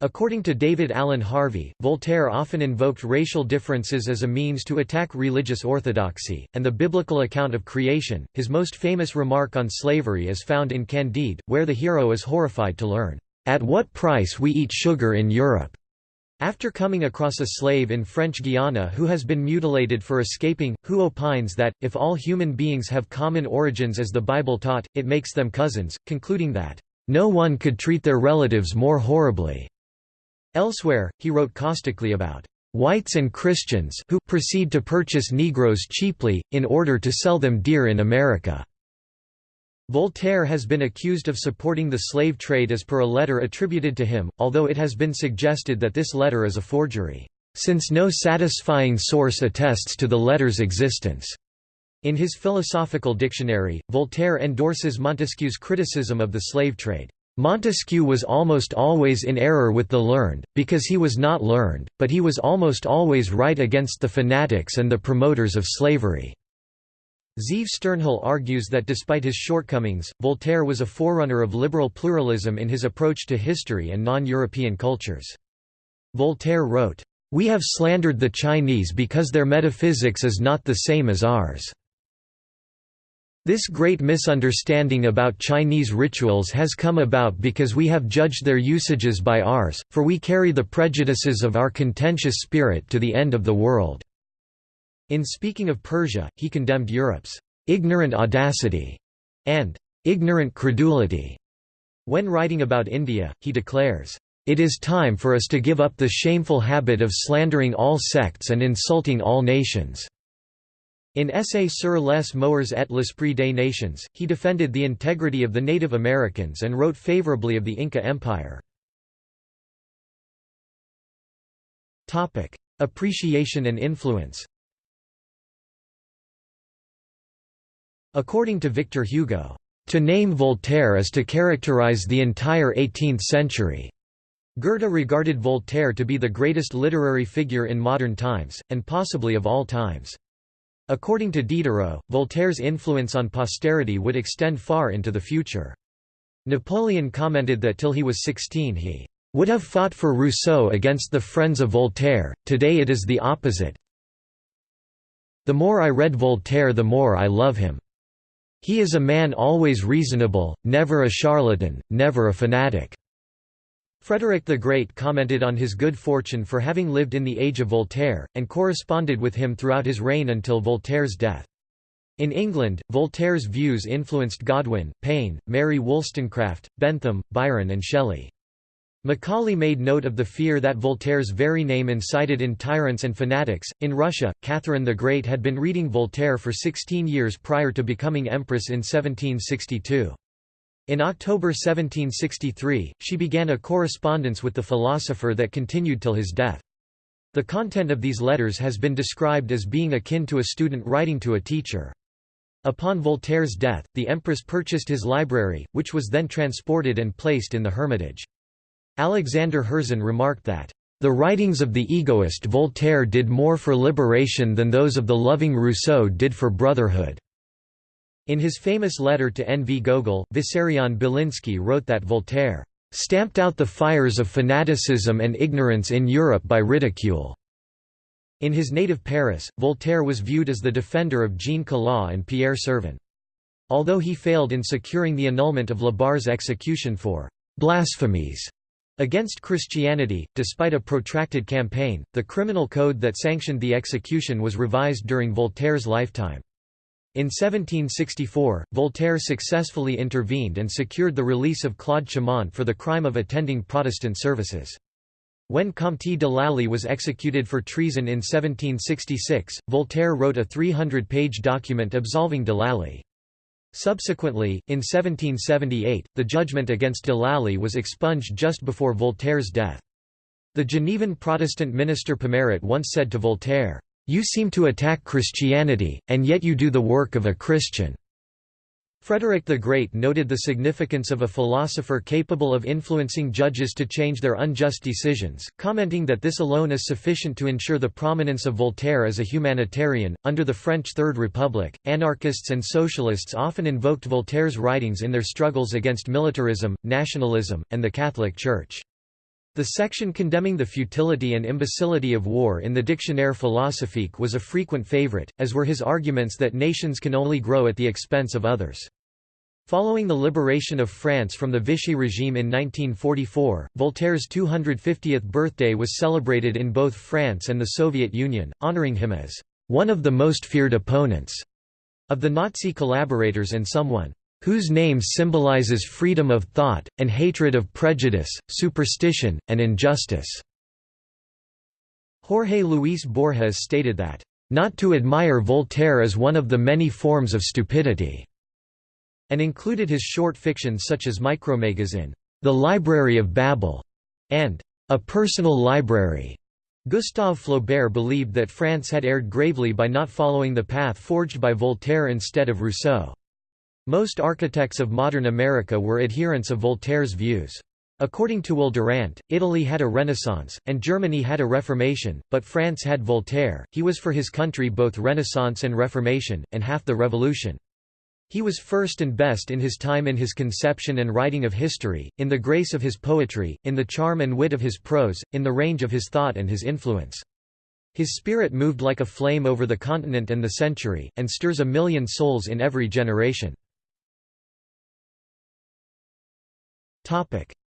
According to David Allen Harvey, Voltaire often invoked racial differences as a means to attack religious orthodoxy, and the biblical account of creation. His most famous remark on slavery is found in Candide, where the hero is horrified to learn, At what price we eat sugar in Europe. After coming across a slave in French Guiana who has been mutilated for escaping, who opines that, if all human beings have common origins as the Bible taught, it makes them cousins, concluding that, "...no one could treat their relatives more horribly." Elsewhere, he wrote caustically about whites and Christians who proceed to purchase Negroes cheaply, in order to sell them dear in America. Voltaire has been accused of supporting the slave trade as per a letter attributed to him, although it has been suggested that this letter is a forgery, since no satisfying source attests to the letter's existence. In his philosophical dictionary, Voltaire endorses Montesquieu's criticism of the slave trade. Montesquieu was almost always in error with the learned, because he was not learned, but he was almost always right against the fanatics and the promoters of slavery. Zeev Sternhell argues that despite his shortcomings, Voltaire was a forerunner of liberal pluralism in his approach to history and non-European cultures. Voltaire wrote, "...we have slandered the Chinese because their metaphysics is not the same as ours." This great misunderstanding about Chinese rituals has come about because we have judged their usages by ours, for we carry the prejudices of our contentious spirit to the end of the world. In speaking of Persia, he condemned Europe's ignorant audacity and ignorant credulity. When writing about India, he declares, "...it is time for us to give up the shameful habit of slandering all sects and insulting all nations." In Essai sur les moeurs et l'esprit des nations, he defended the integrity of the Native Americans and wrote favorably of the Inca Empire. Appreciation and influence According to Victor Hugo, "...to name Voltaire is to characterize the entire 18th century." Goethe regarded Voltaire to be the greatest literary figure in modern times, and possibly of all times. According to Diderot, Voltaire's influence on posterity would extend far into the future. Napoleon commented that till he was 16 he would have fought for Rousseau against the friends of Voltaire, today it is the opposite. The more I read Voltaire the more I love him. He is a man always reasonable, never a charlatan, never a fanatic." Frederick the Great commented on his good fortune for having lived in the age of Voltaire, and corresponded with him throughout his reign until Voltaire's death. In England, Voltaire's views influenced Godwin, Paine, Mary Wollstonecraft, Bentham, Byron and Shelley. Macaulay made note of the fear that Voltaire's very name incited in tyrants and fanatics. In Russia, Catherine the Great had been reading Voltaire for 16 years prior to becoming empress in 1762. In October 1763, she began a correspondence with the philosopher that continued till his death. The content of these letters has been described as being akin to a student writing to a teacher. Upon Voltaire's death, the empress purchased his library, which was then transported and placed in the Hermitage. Alexander Herzen remarked that, "...the writings of the egoist Voltaire did more for liberation than those of the loving Rousseau did for brotherhood." In his famous letter to N. V. Gogol, Vissarion Belinsky wrote that Voltaire "...stamped out the fires of fanaticism and ignorance in Europe by ridicule." In his native Paris, Voltaire was viewed as the defender of Jean Calas and Pierre Sirven. Although he failed in securing the annulment of La Barre's execution for blasphemies Against Christianity, despite a protracted campaign, the criminal code that sanctioned the execution was revised during Voltaire's lifetime. In 1764, Voltaire successfully intervened and secured the release of Claude Chaumont for the crime of attending Protestant services. When Comte de Lally was executed for treason in 1766, Voltaire wrote a 300-page document absolving de Lally. Subsequently, in 1778, the judgment against de Lally was expunged just before Voltaire's death. The Genevan Protestant minister Pomaret once said to Voltaire, "'You seem to attack Christianity, and yet you do the work of a Christian.' Frederick the Great noted the significance of a philosopher capable of influencing judges to change their unjust decisions, commenting that this alone is sufficient to ensure the prominence of Voltaire as a humanitarian. Under the French Third Republic, anarchists and socialists often invoked Voltaire's writings in their struggles against militarism, nationalism, and the Catholic Church. The section condemning the futility and imbecility of war in the Dictionnaire philosophique was a frequent favorite, as were his arguments that nations can only grow at the expense of others. Following the liberation of France from the Vichy regime in 1944, Voltaire's 250th birthday was celebrated in both France and the Soviet Union, honoring him as one of the most feared opponents of the Nazi collaborators and someone whose name symbolizes freedom of thought, and hatred of prejudice, superstition, and injustice." Jorge Luis Borges stated that, "...not to admire Voltaire is one of the many forms of stupidity," and included his short fiction such as Micromégas, The Library of Babel, and A Personal Library. Gustave Flaubert believed that France had erred gravely by not following the path forged by Voltaire instead of Rousseau. Most architects of modern America were adherents of Voltaire's views. According to Will Durant, Italy had a Renaissance, and Germany had a Reformation, but France had Voltaire, he was for his country both Renaissance and Reformation, and half the Revolution. He was first and best in his time in his conception and writing of history, in the grace of his poetry, in the charm and wit of his prose, in the range of his thought and his influence. His spirit moved like a flame over the continent and the century, and stirs a million souls in every generation.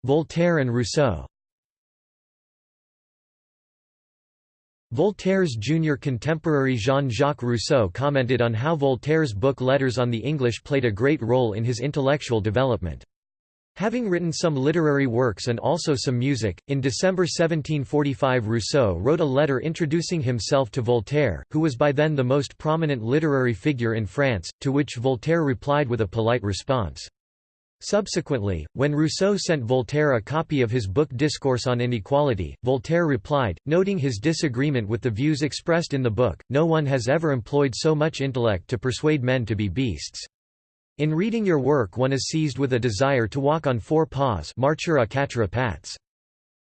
Voltaire and Rousseau Voltaire's junior contemporary Jean-Jacques Rousseau commented on how Voltaire's book Letters on the English played a great role in his intellectual development. Having written some literary works and also some music, in December 1745 Rousseau wrote a letter introducing himself to Voltaire, who was by then the most prominent literary figure in France, to which Voltaire replied with a polite response. Subsequently, when Rousseau sent Voltaire a copy of his book Discourse on Inequality, Voltaire replied, noting his disagreement with the views expressed in the book, no one has ever employed so much intellect to persuade men to be beasts. In reading your work one is seized with a desire to walk on four paws marcher à quatre.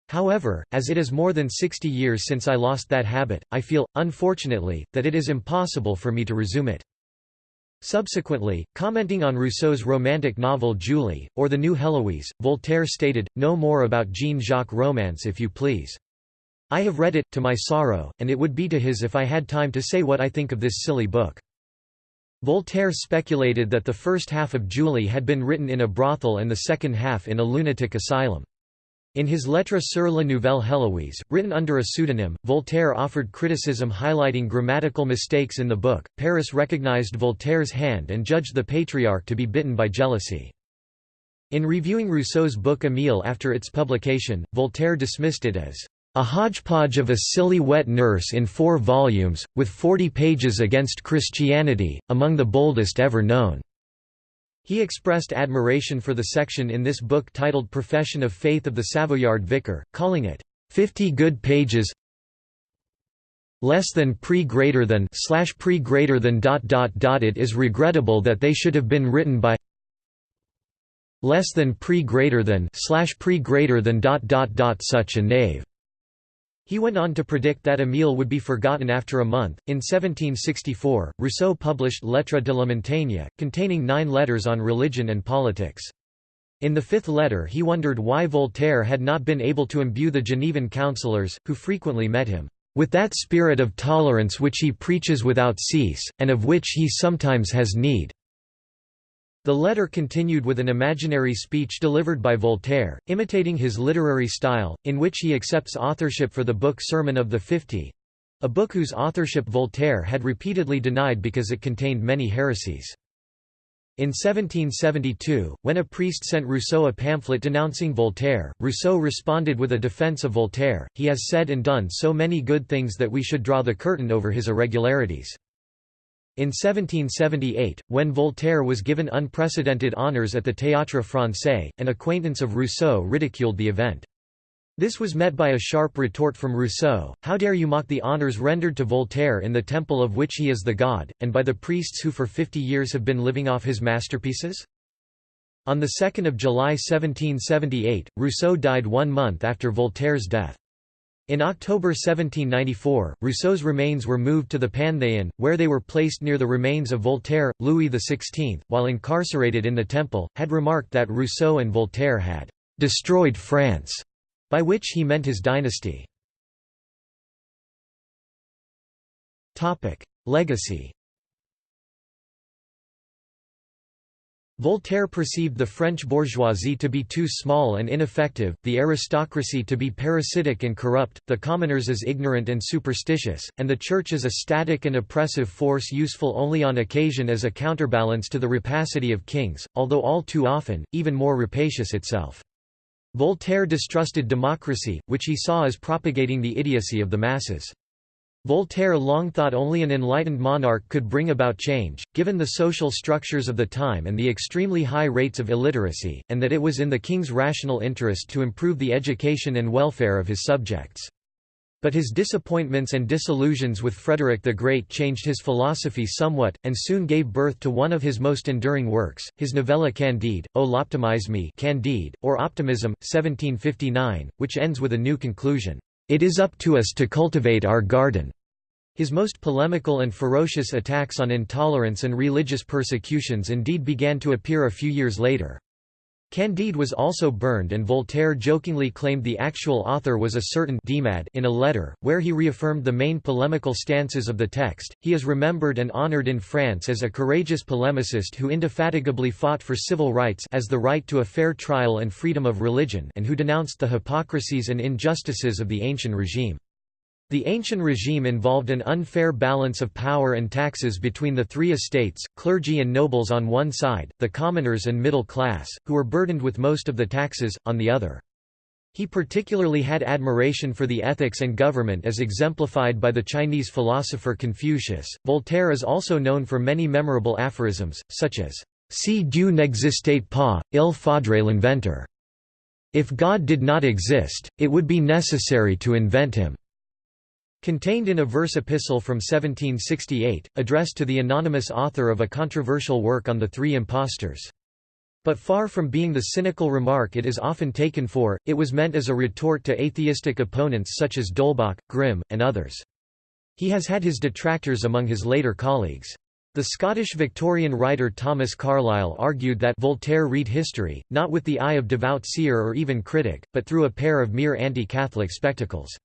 However, as it is more than 60 years since I lost that habit, I feel, unfortunately, that it is impossible for me to resume it. Subsequently, commenting on Rousseau's romantic novel Julie, or The New Heloise, Voltaire stated, No more about Jean-Jacques romance if you please. I have read it, to my sorrow, and it would be to his if I had time to say what I think of this silly book. Voltaire speculated that the first half of Julie had been written in a brothel and the second half in a lunatic asylum. In his Lettre sur la Nouvelle Héloïse, written under a pseudonym, Voltaire offered criticism highlighting grammatical mistakes in the book. Paris recognized Voltaire's hand and judged the patriarch to be bitten by jealousy. In reviewing Rousseau's book Émile after its publication, Voltaire dismissed it as a hodgepodge of a silly wet nurse in four volumes, with forty pages against Christianity, among the boldest ever known. He expressed admiration for the section in this book titled Profession of Faith of the Savoyard Vicar, calling it, 50 good pages less than pre greater than slash pre greater than dot dot dot it is regrettable that they should have been written by less than pre greater than slash pre greater than dot dot dot such a knave he went on to predict that Émile would be forgotten after a month. In 1764, Rousseau published Lettres de la Montagne, containing nine letters on religion and politics. In the fifth letter he wondered why Voltaire had not been able to imbue the Genevan councillors, who frequently met him, "...with that spirit of tolerance which he preaches without cease, and of which he sometimes has need." The letter continued with an imaginary speech delivered by Voltaire, imitating his literary style, in which he accepts authorship for the book Sermon of the Fifty—a book whose authorship Voltaire had repeatedly denied because it contained many heresies. In 1772, when a priest sent Rousseau a pamphlet denouncing Voltaire, Rousseau responded with a defense of Voltaire, he has said and done so many good things that we should draw the curtain over his irregularities. In 1778, when Voltaire was given unprecedented honours at the Théâtre Français, an acquaintance of Rousseau ridiculed the event. This was met by a sharp retort from Rousseau, how dare you mock the honours rendered to Voltaire in the temple of which he is the god, and by the priests who for fifty years have been living off his masterpieces? On 2 July 1778, Rousseau died one month after Voltaire's death. In October 1794, Rousseau's remains were moved to the Panthéon, where they were placed near the remains of Voltaire. Louis XVI, while incarcerated in the Temple, had remarked that Rousseau and Voltaire had destroyed France, by which he meant his dynasty. Legacy Voltaire perceived the French bourgeoisie to be too small and ineffective, the aristocracy to be parasitic and corrupt, the commoners as ignorant and superstitious, and the Church as a static and oppressive force useful only on occasion as a counterbalance to the rapacity of kings, although all too often, even more rapacious itself. Voltaire distrusted democracy, which he saw as propagating the idiocy of the masses. Voltaire long thought only an enlightened monarch could bring about change, given the social structures of the time and the extremely high rates of illiteracy, and that it was in the king's rational interest to improve the education and welfare of his subjects. But his disappointments and disillusions with Frederick the Great changed his philosophy somewhat, and soon gave birth to one of his most enduring works, his novella Candide, O l'optimisme Candide, or Optimism, 1759, which ends with a new conclusion. It is up to us to cultivate our garden. His most polemical and ferocious attacks on intolerance and religious persecutions indeed began to appear a few years later. Candide was also burned and Voltaire jokingly claimed the actual author was a certain Demad in a letter, where he reaffirmed the main polemical stances of the text. He is remembered and honored in France as a courageous polemicist who indefatigably fought for civil rights as the right to a fair trial and freedom of religion and who denounced the hypocrisies and injustices of the ancient regime. The ancient regime involved an unfair balance of power and taxes between the three estates, clergy and nobles on one side, the commoners and middle class, who were burdened with most of the taxes, on the other. He particularly had admiration for the ethics and government as exemplified by the Chinese philosopher Confucius. Voltaire is also known for many memorable aphorisms, such as, Si Dieu n'existait pas, il faudrait l'inventer. If God did not exist, it would be necessary to invent him. Contained in a verse epistle from 1768, addressed to the anonymous author of a controversial work on the three impostors. But far from being the cynical remark it is often taken for, it was meant as a retort to atheistic opponents such as D'Holbach, Grimm, and others. He has had his detractors among his later colleagues. The Scottish Victorian writer Thomas Carlyle argued that Voltaire read history, not with the eye of devout seer or even critic, but through a pair of mere anti-Catholic spectacles.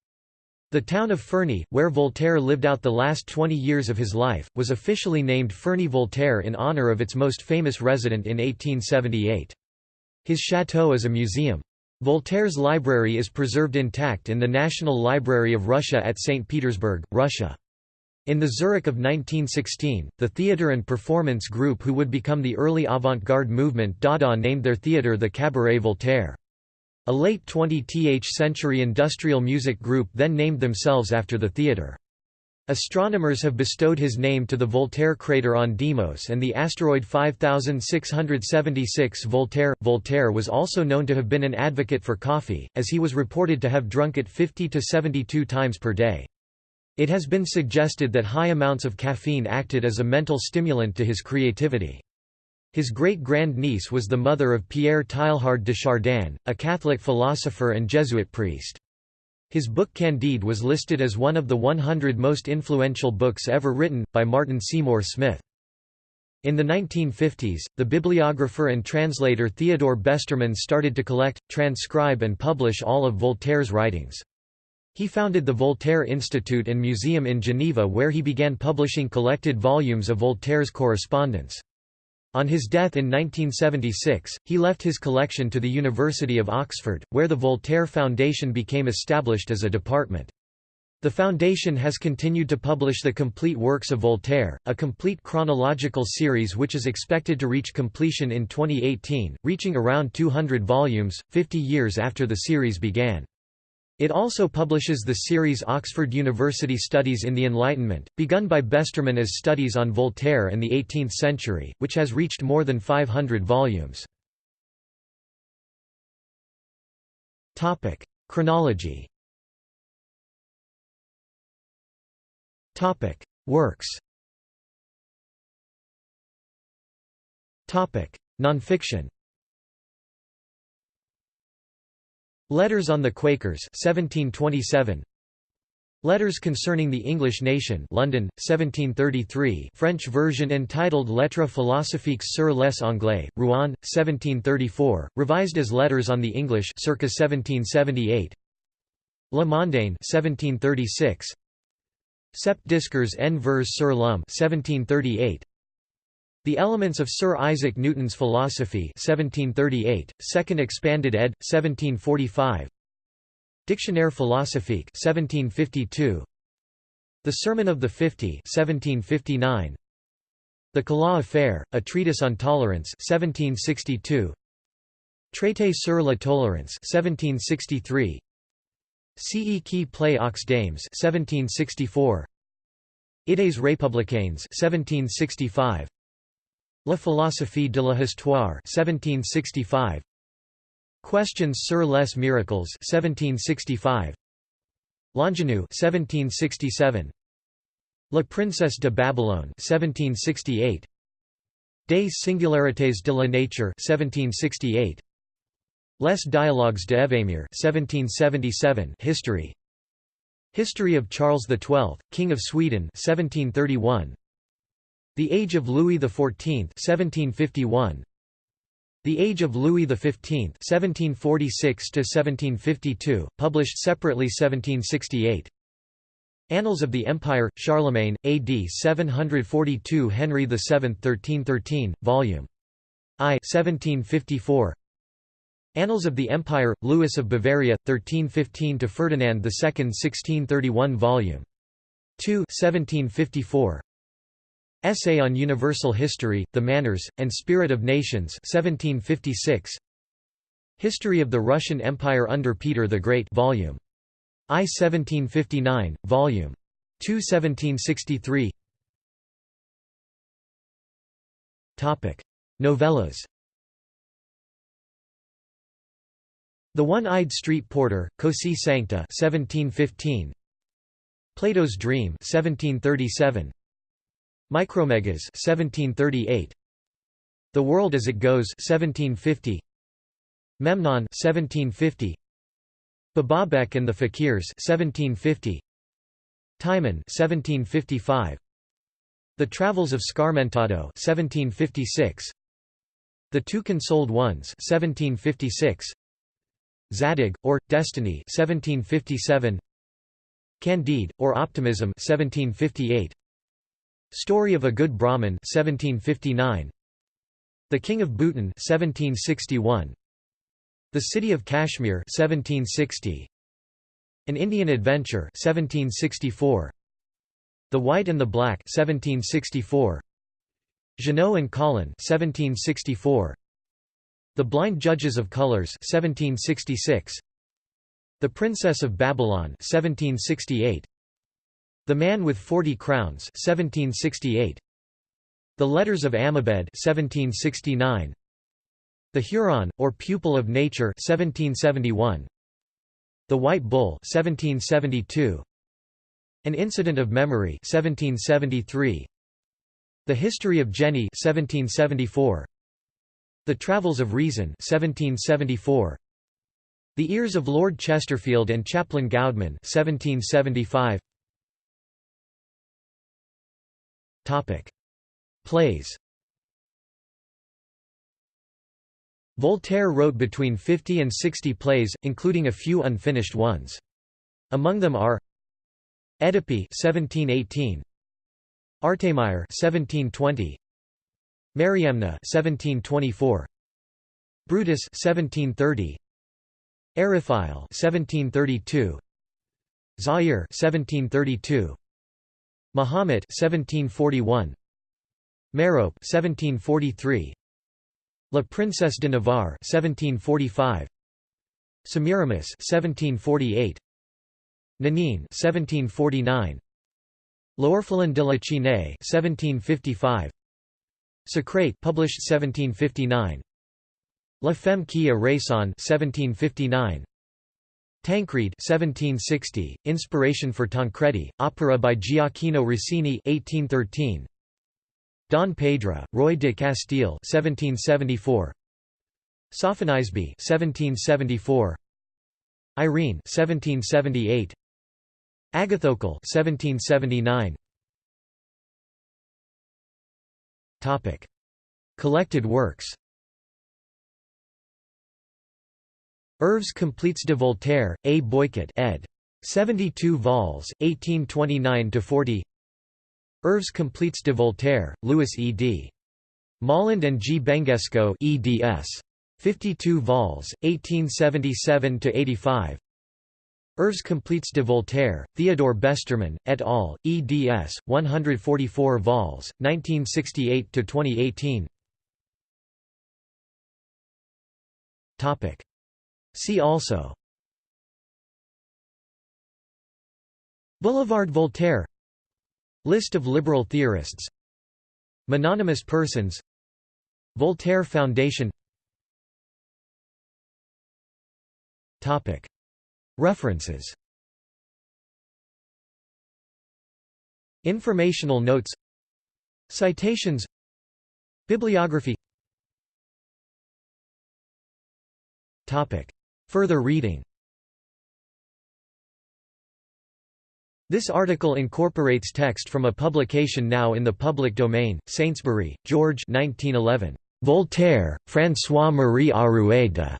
The town of Ferney, where Voltaire lived out the last 20 years of his life, was officially named Ferney-Voltaire in honor of its most famous resident in 1878. His chateau is a museum. Voltaire's library is preserved intact in the National Library of Russia at St. Petersburg, Russia. In the Zurich of 1916, the theatre and performance group who would become the early avant-garde movement Dada named their theatre the Cabaret Voltaire. A late 20th century industrial music group then named themselves after the theatre. Astronomers have bestowed his name to the Voltaire crater on Deimos and the asteroid 5676 Voltaire. Voltaire was also known to have been an advocate for coffee, as he was reported to have drunk it 50 to 72 times per day. It has been suggested that high amounts of caffeine acted as a mental stimulant to his creativity. His great-grand-niece was the mother of Pierre Teilhard de Chardin, a Catholic philosopher and Jesuit priest. His book Candide was listed as one of the 100 most influential books ever written, by Martin Seymour Smith. In the 1950s, the bibliographer and translator Theodore Besterman started to collect, transcribe and publish all of Voltaire's writings. He founded the Voltaire Institute and Museum in Geneva where he began publishing collected volumes of Voltaire's correspondence. On his death in 1976, he left his collection to the University of Oxford, where the Voltaire Foundation became established as a department. The foundation has continued to publish the complete works of Voltaire, a complete chronological series which is expected to reach completion in 2018, reaching around 200 volumes, 50 years after the series began. It also publishes the series Oxford University Studies in the Enlightenment, begun by Besterman as Studies on Voltaire and the Eighteenth Century, which has reached more than 500 volumes. Chronology. Works. Nonfiction Letters on the Quakers 1727 Letters Concerning the English Nation London 1733 French version entitled Lettres philosophiques sur les Anglais Rouen 1734 revised as Letters on the English circa 1778 Le Mondain 1736 Sept discours en vers sur l'homme 1738 the Elements of Sir Isaac Newton's Philosophy 1738, Second Expanded ed. 1745 Dictionnaire philosophique 1752 The Sermon of the Fifty 1759 The Calas Affair, a treatise on tolerance 1762 Traité sur la tolérance 1763 Ce qui plaît aux dames 1764 Idées républicaines 1765 La philosophie de l'histoire 1765 Questions sur les miracles 1765 L'Ingénu 1767 La princesse de Babylone 1768 Des singularités de la nature 1768 Les dialogues de Evhémère 1777 History. History of Charles XII, King of Sweden 1731 the Age of Louis XIV 1751. The Age of Louis XV 1746–1752, published separately 1768. Annals of the Empire, Charlemagne, AD 742 Henry VII 1313, Vol. I 1754. Annals of the Empire, Louis of Bavaria, 1315 to Ferdinand II 1631 Volume 2 1754. Essay on Universal History, The Manners, and Spirit of Nations 1756. History of the Russian Empire under Peter the Great Volume I 1759, Volume 2 1763 Novellas The One-Eyed Street Porter, Così Sancta 1715. Plato's Dream 1737. Micromégas 1738. The World as It Goes 1750. Memnon 1750. Bababec and the Fakirs 1750. Timon 1755. The Travels of Scarmentado 1756. The Two Consoled Ones 1756. Zadig, or, Destiny 1757. Candide, or Optimism 1758. Story of a Good Brahmin 1759. The King of Bhutan 1761. The City of Kashmir 1760. An Indian Adventure 1764. The White and the Black 1764. Jeannot and Colin 1764. The Blind Judges of Colors 1766. The Princess of Babylon 1768. The Man with Forty Crowns 1768. The Letters of Amabed 1769. The Huron, or Pupil of Nature 1771. The White Bull 1772. An Incident of Memory 1773. The History of Jenny 1774. The Travels of Reason 1774. The Ears of Lord Chesterfield and Chaplain Goudman 1775. Topic: Plays. Voltaire wrote between 50 and 60 plays, including a few unfinished ones. Among them are Œdipe 1718, Artemire 1720, Mariamne 1724 Brutus 1730 Eriphyle 1732 Zaire 1732 Mahomet 1741 Merope 1743 La Princesse de Navarre 1745 Semiramis 1748 Nanine 1749 L'Orphelin de la Chine 1755 Socrate published 1759 La Femme qui a raison 1759 Tancred 1760 Inspiration for Tancredi opera by Gioacchino Rossini 1813 Don Pedro Roy de Castile 1774 Sophonisbe 1774 Irene 1778 Agathocle 1779 Topic. Collected works Œuvres complètes de Voltaire, A. Beuchot ed. 72 vols, 1829–40 Œuvres complètes de Voltaire, Louis E. D. Moland and G. Bengesco eds. 52 vols, 1877–85 Œuvres complètes de Voltaire, Theodore Besterman, et al., eds. 144 vols, 1968–2018 See also Boulevard Voltaire List of liberal theorists Mononymous persons Voltaire Foundation Topic. References Informational notes Citations Bibliography Further reading This article incorporates text from a publication now in the public domain, Saintsbury, George 1911. Voltaire, François-Marie Arouet.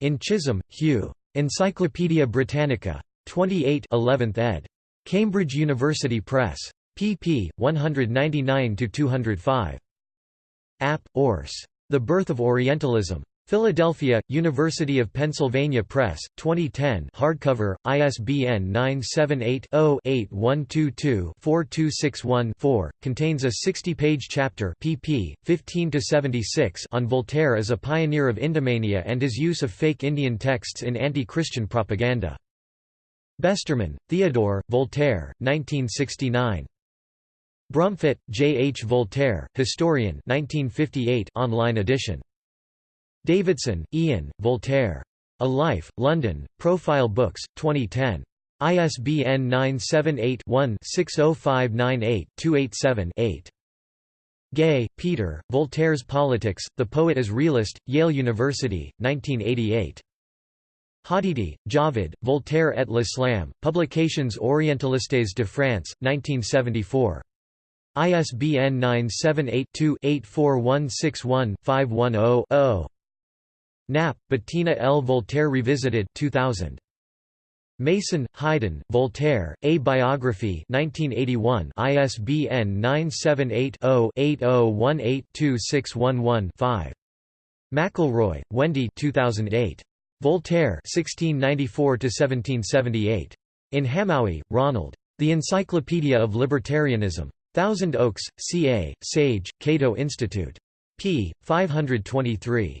In Chisholm, Hugh. Encyclopædia Britannica. 28 11th ed. Cambridge University Press. pp. 199–205. App. Urs. The Birth of Orientalism. Philadelphia, University of Pennsylvania Press, 2010 hardcover, ISBN 978-0-8122-4261-4, contains a 60-page chapter pp. 15–76 on Voltaire as a pioneer of Indomania and his use of fake Indian texts in anti-Christian propaganda. Besterman, Theodore, Voltaire, 1969. Brumfitt, J. H. Voltaire, Historian 1958 online edition. Davidson, Ian, Voltaire. A Life, London, Profile Books, 2010. ISBN 978-1-60598-287-8. Gay, Peter, Voltaire's Politics, The Poet as Realist, Yale University, 1988. Hadidi, Javed, Voltaire et l'Islam, Publications Orientalistes de France, 1974. ISBN 978 2 84161 510 Knapp, Bettina L. Voltaire Revisited 2000. Mason, Haydn, Voltaire, A Biography 1981 ISBN 978-0-8018-2611-5. McElroy, Wendy 2008. Voltaire 1694–1778. In Hamowy, Ronald. The Encyclopedia of Libertarianism. Thousand Oaks, CA, Sage, Cato Institute. p. 523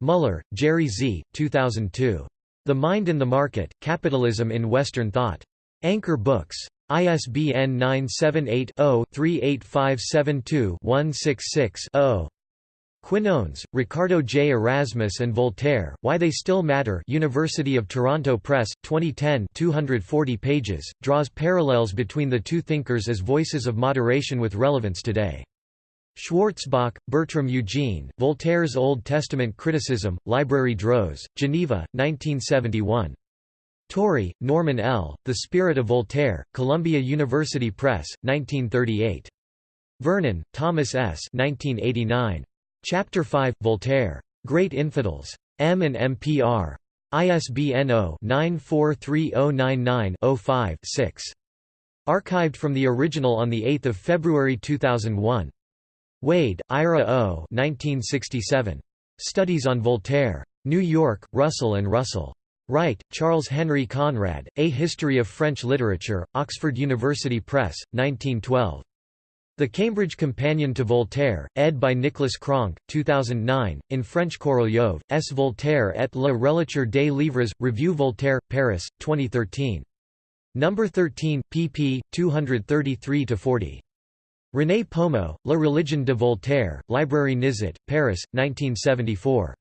Muller, Jerry Z. 2002. The Mind in the Market, Capitalism in Western Thought. Anchor Books. ISBN 978-0-38572-166-0. Quinones, Ricardo J. Erasmus and Voltaire, Why They Still Matter University of Toronto Press, 2010 240 pages, draws parallels between the two thinkers as voices of moderation with relevance today. Schwarzbach, Bertram Eugene, Voltaire's Old Testament Criticism, Library Droz, Geneva, 1971. Torrey, Norman L., The Spirit of Voltaire, Columbia University Press, 1938. Vernon, Thomas S. 1989. Chapter 5, Voltaire. Great Infidels. M and MPR. ISBN 0-943099-05-6. Archived from the original on 8 February 2001. Wade, Ira O. 1967. Studies on Voltaire. New York, Russell and Russell. Wright, Charles Henry Conrad, A History of French Literature, Oxford University Press, 1912. The Cambridge Companion to Voltaire, ed. by Nicholas Cronk, 2009, in French Korolyov, S. Voltaire et la relature des livres, Revue Voltaire, Paris, 2013. No. 13, pp. 233–40. René Pomeau, La religion de Voltaire, Librairie Nizet, Paris, 1974.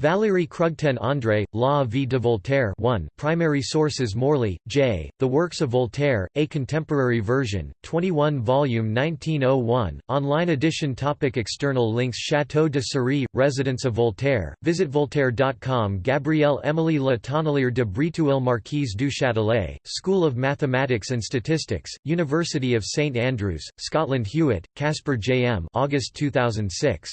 Valéry Krugten André, La vie de Voltaire 1 Primary sources Morley, J., The Works of Voltaire, A Contemporary Version, 21 volume 1901, online edition topic External links Château de Cirey, Residence of Voltaire, visit voltaire.com Gabrielle Émilie Le Tonnelier de Breteuil Marquise du Châtelet, School of Mathematics and Statistics, University of St Andrews, Scotland Hewitt, Casper J. M. August 2006.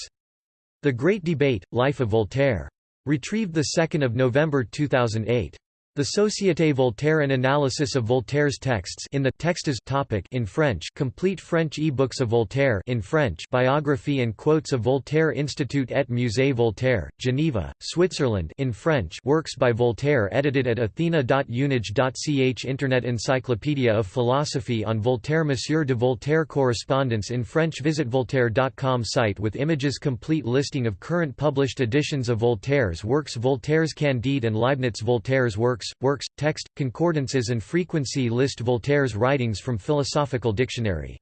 The Great Debate, Life of Voltaire. Retrieved 2 November 2008. The Société Voltaire An analysis of Voltaire's texts in the Textes topic in French complete French e-books of Voltaire in French biography and quotes of Voltaire Institut et Musée Voltaire, Geneva, Switzerland in French works by Voltaire edited at athena.unige.ch Internet Encyclopedia of Philosophy on Voltaire Monsieur de Voltaire Correspondence in French Visit Voltaire.com site with images Complete listing of current published editions of Voltaire's works Voltaire's Candide and Leibniz Voltaire's works works, works, text, concordances and frequency list Voltaire's writings from Philosophical Dictionary.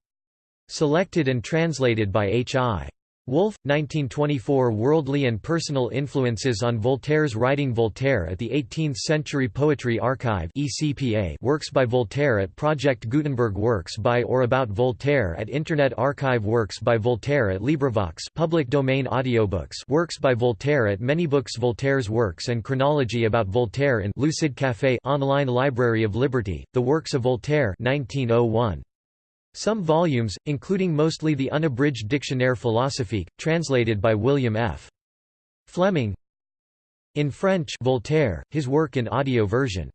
Selected and translated by H.I. Woolf, 1924 Worldly and Personal Influences on Voltaire's Writing Voltaire at the 18th Century Poetry Archive ECPA Works by Voltaire at Project Gutenberg Works by or about Voltaire at Internet Archive Works by Voltaire at LibriVox public domain audiobooks Works by Voltaire at Many-Books Voltaire's Works and Chronology about Voltaire in Lucid Café Online Library of Liberty, The Works of Voltaire 1901. Some volumes, including mostly the unabridged Dictionnaire philosophique, translated by William F. Fleming In French Voltaire, his work in audio version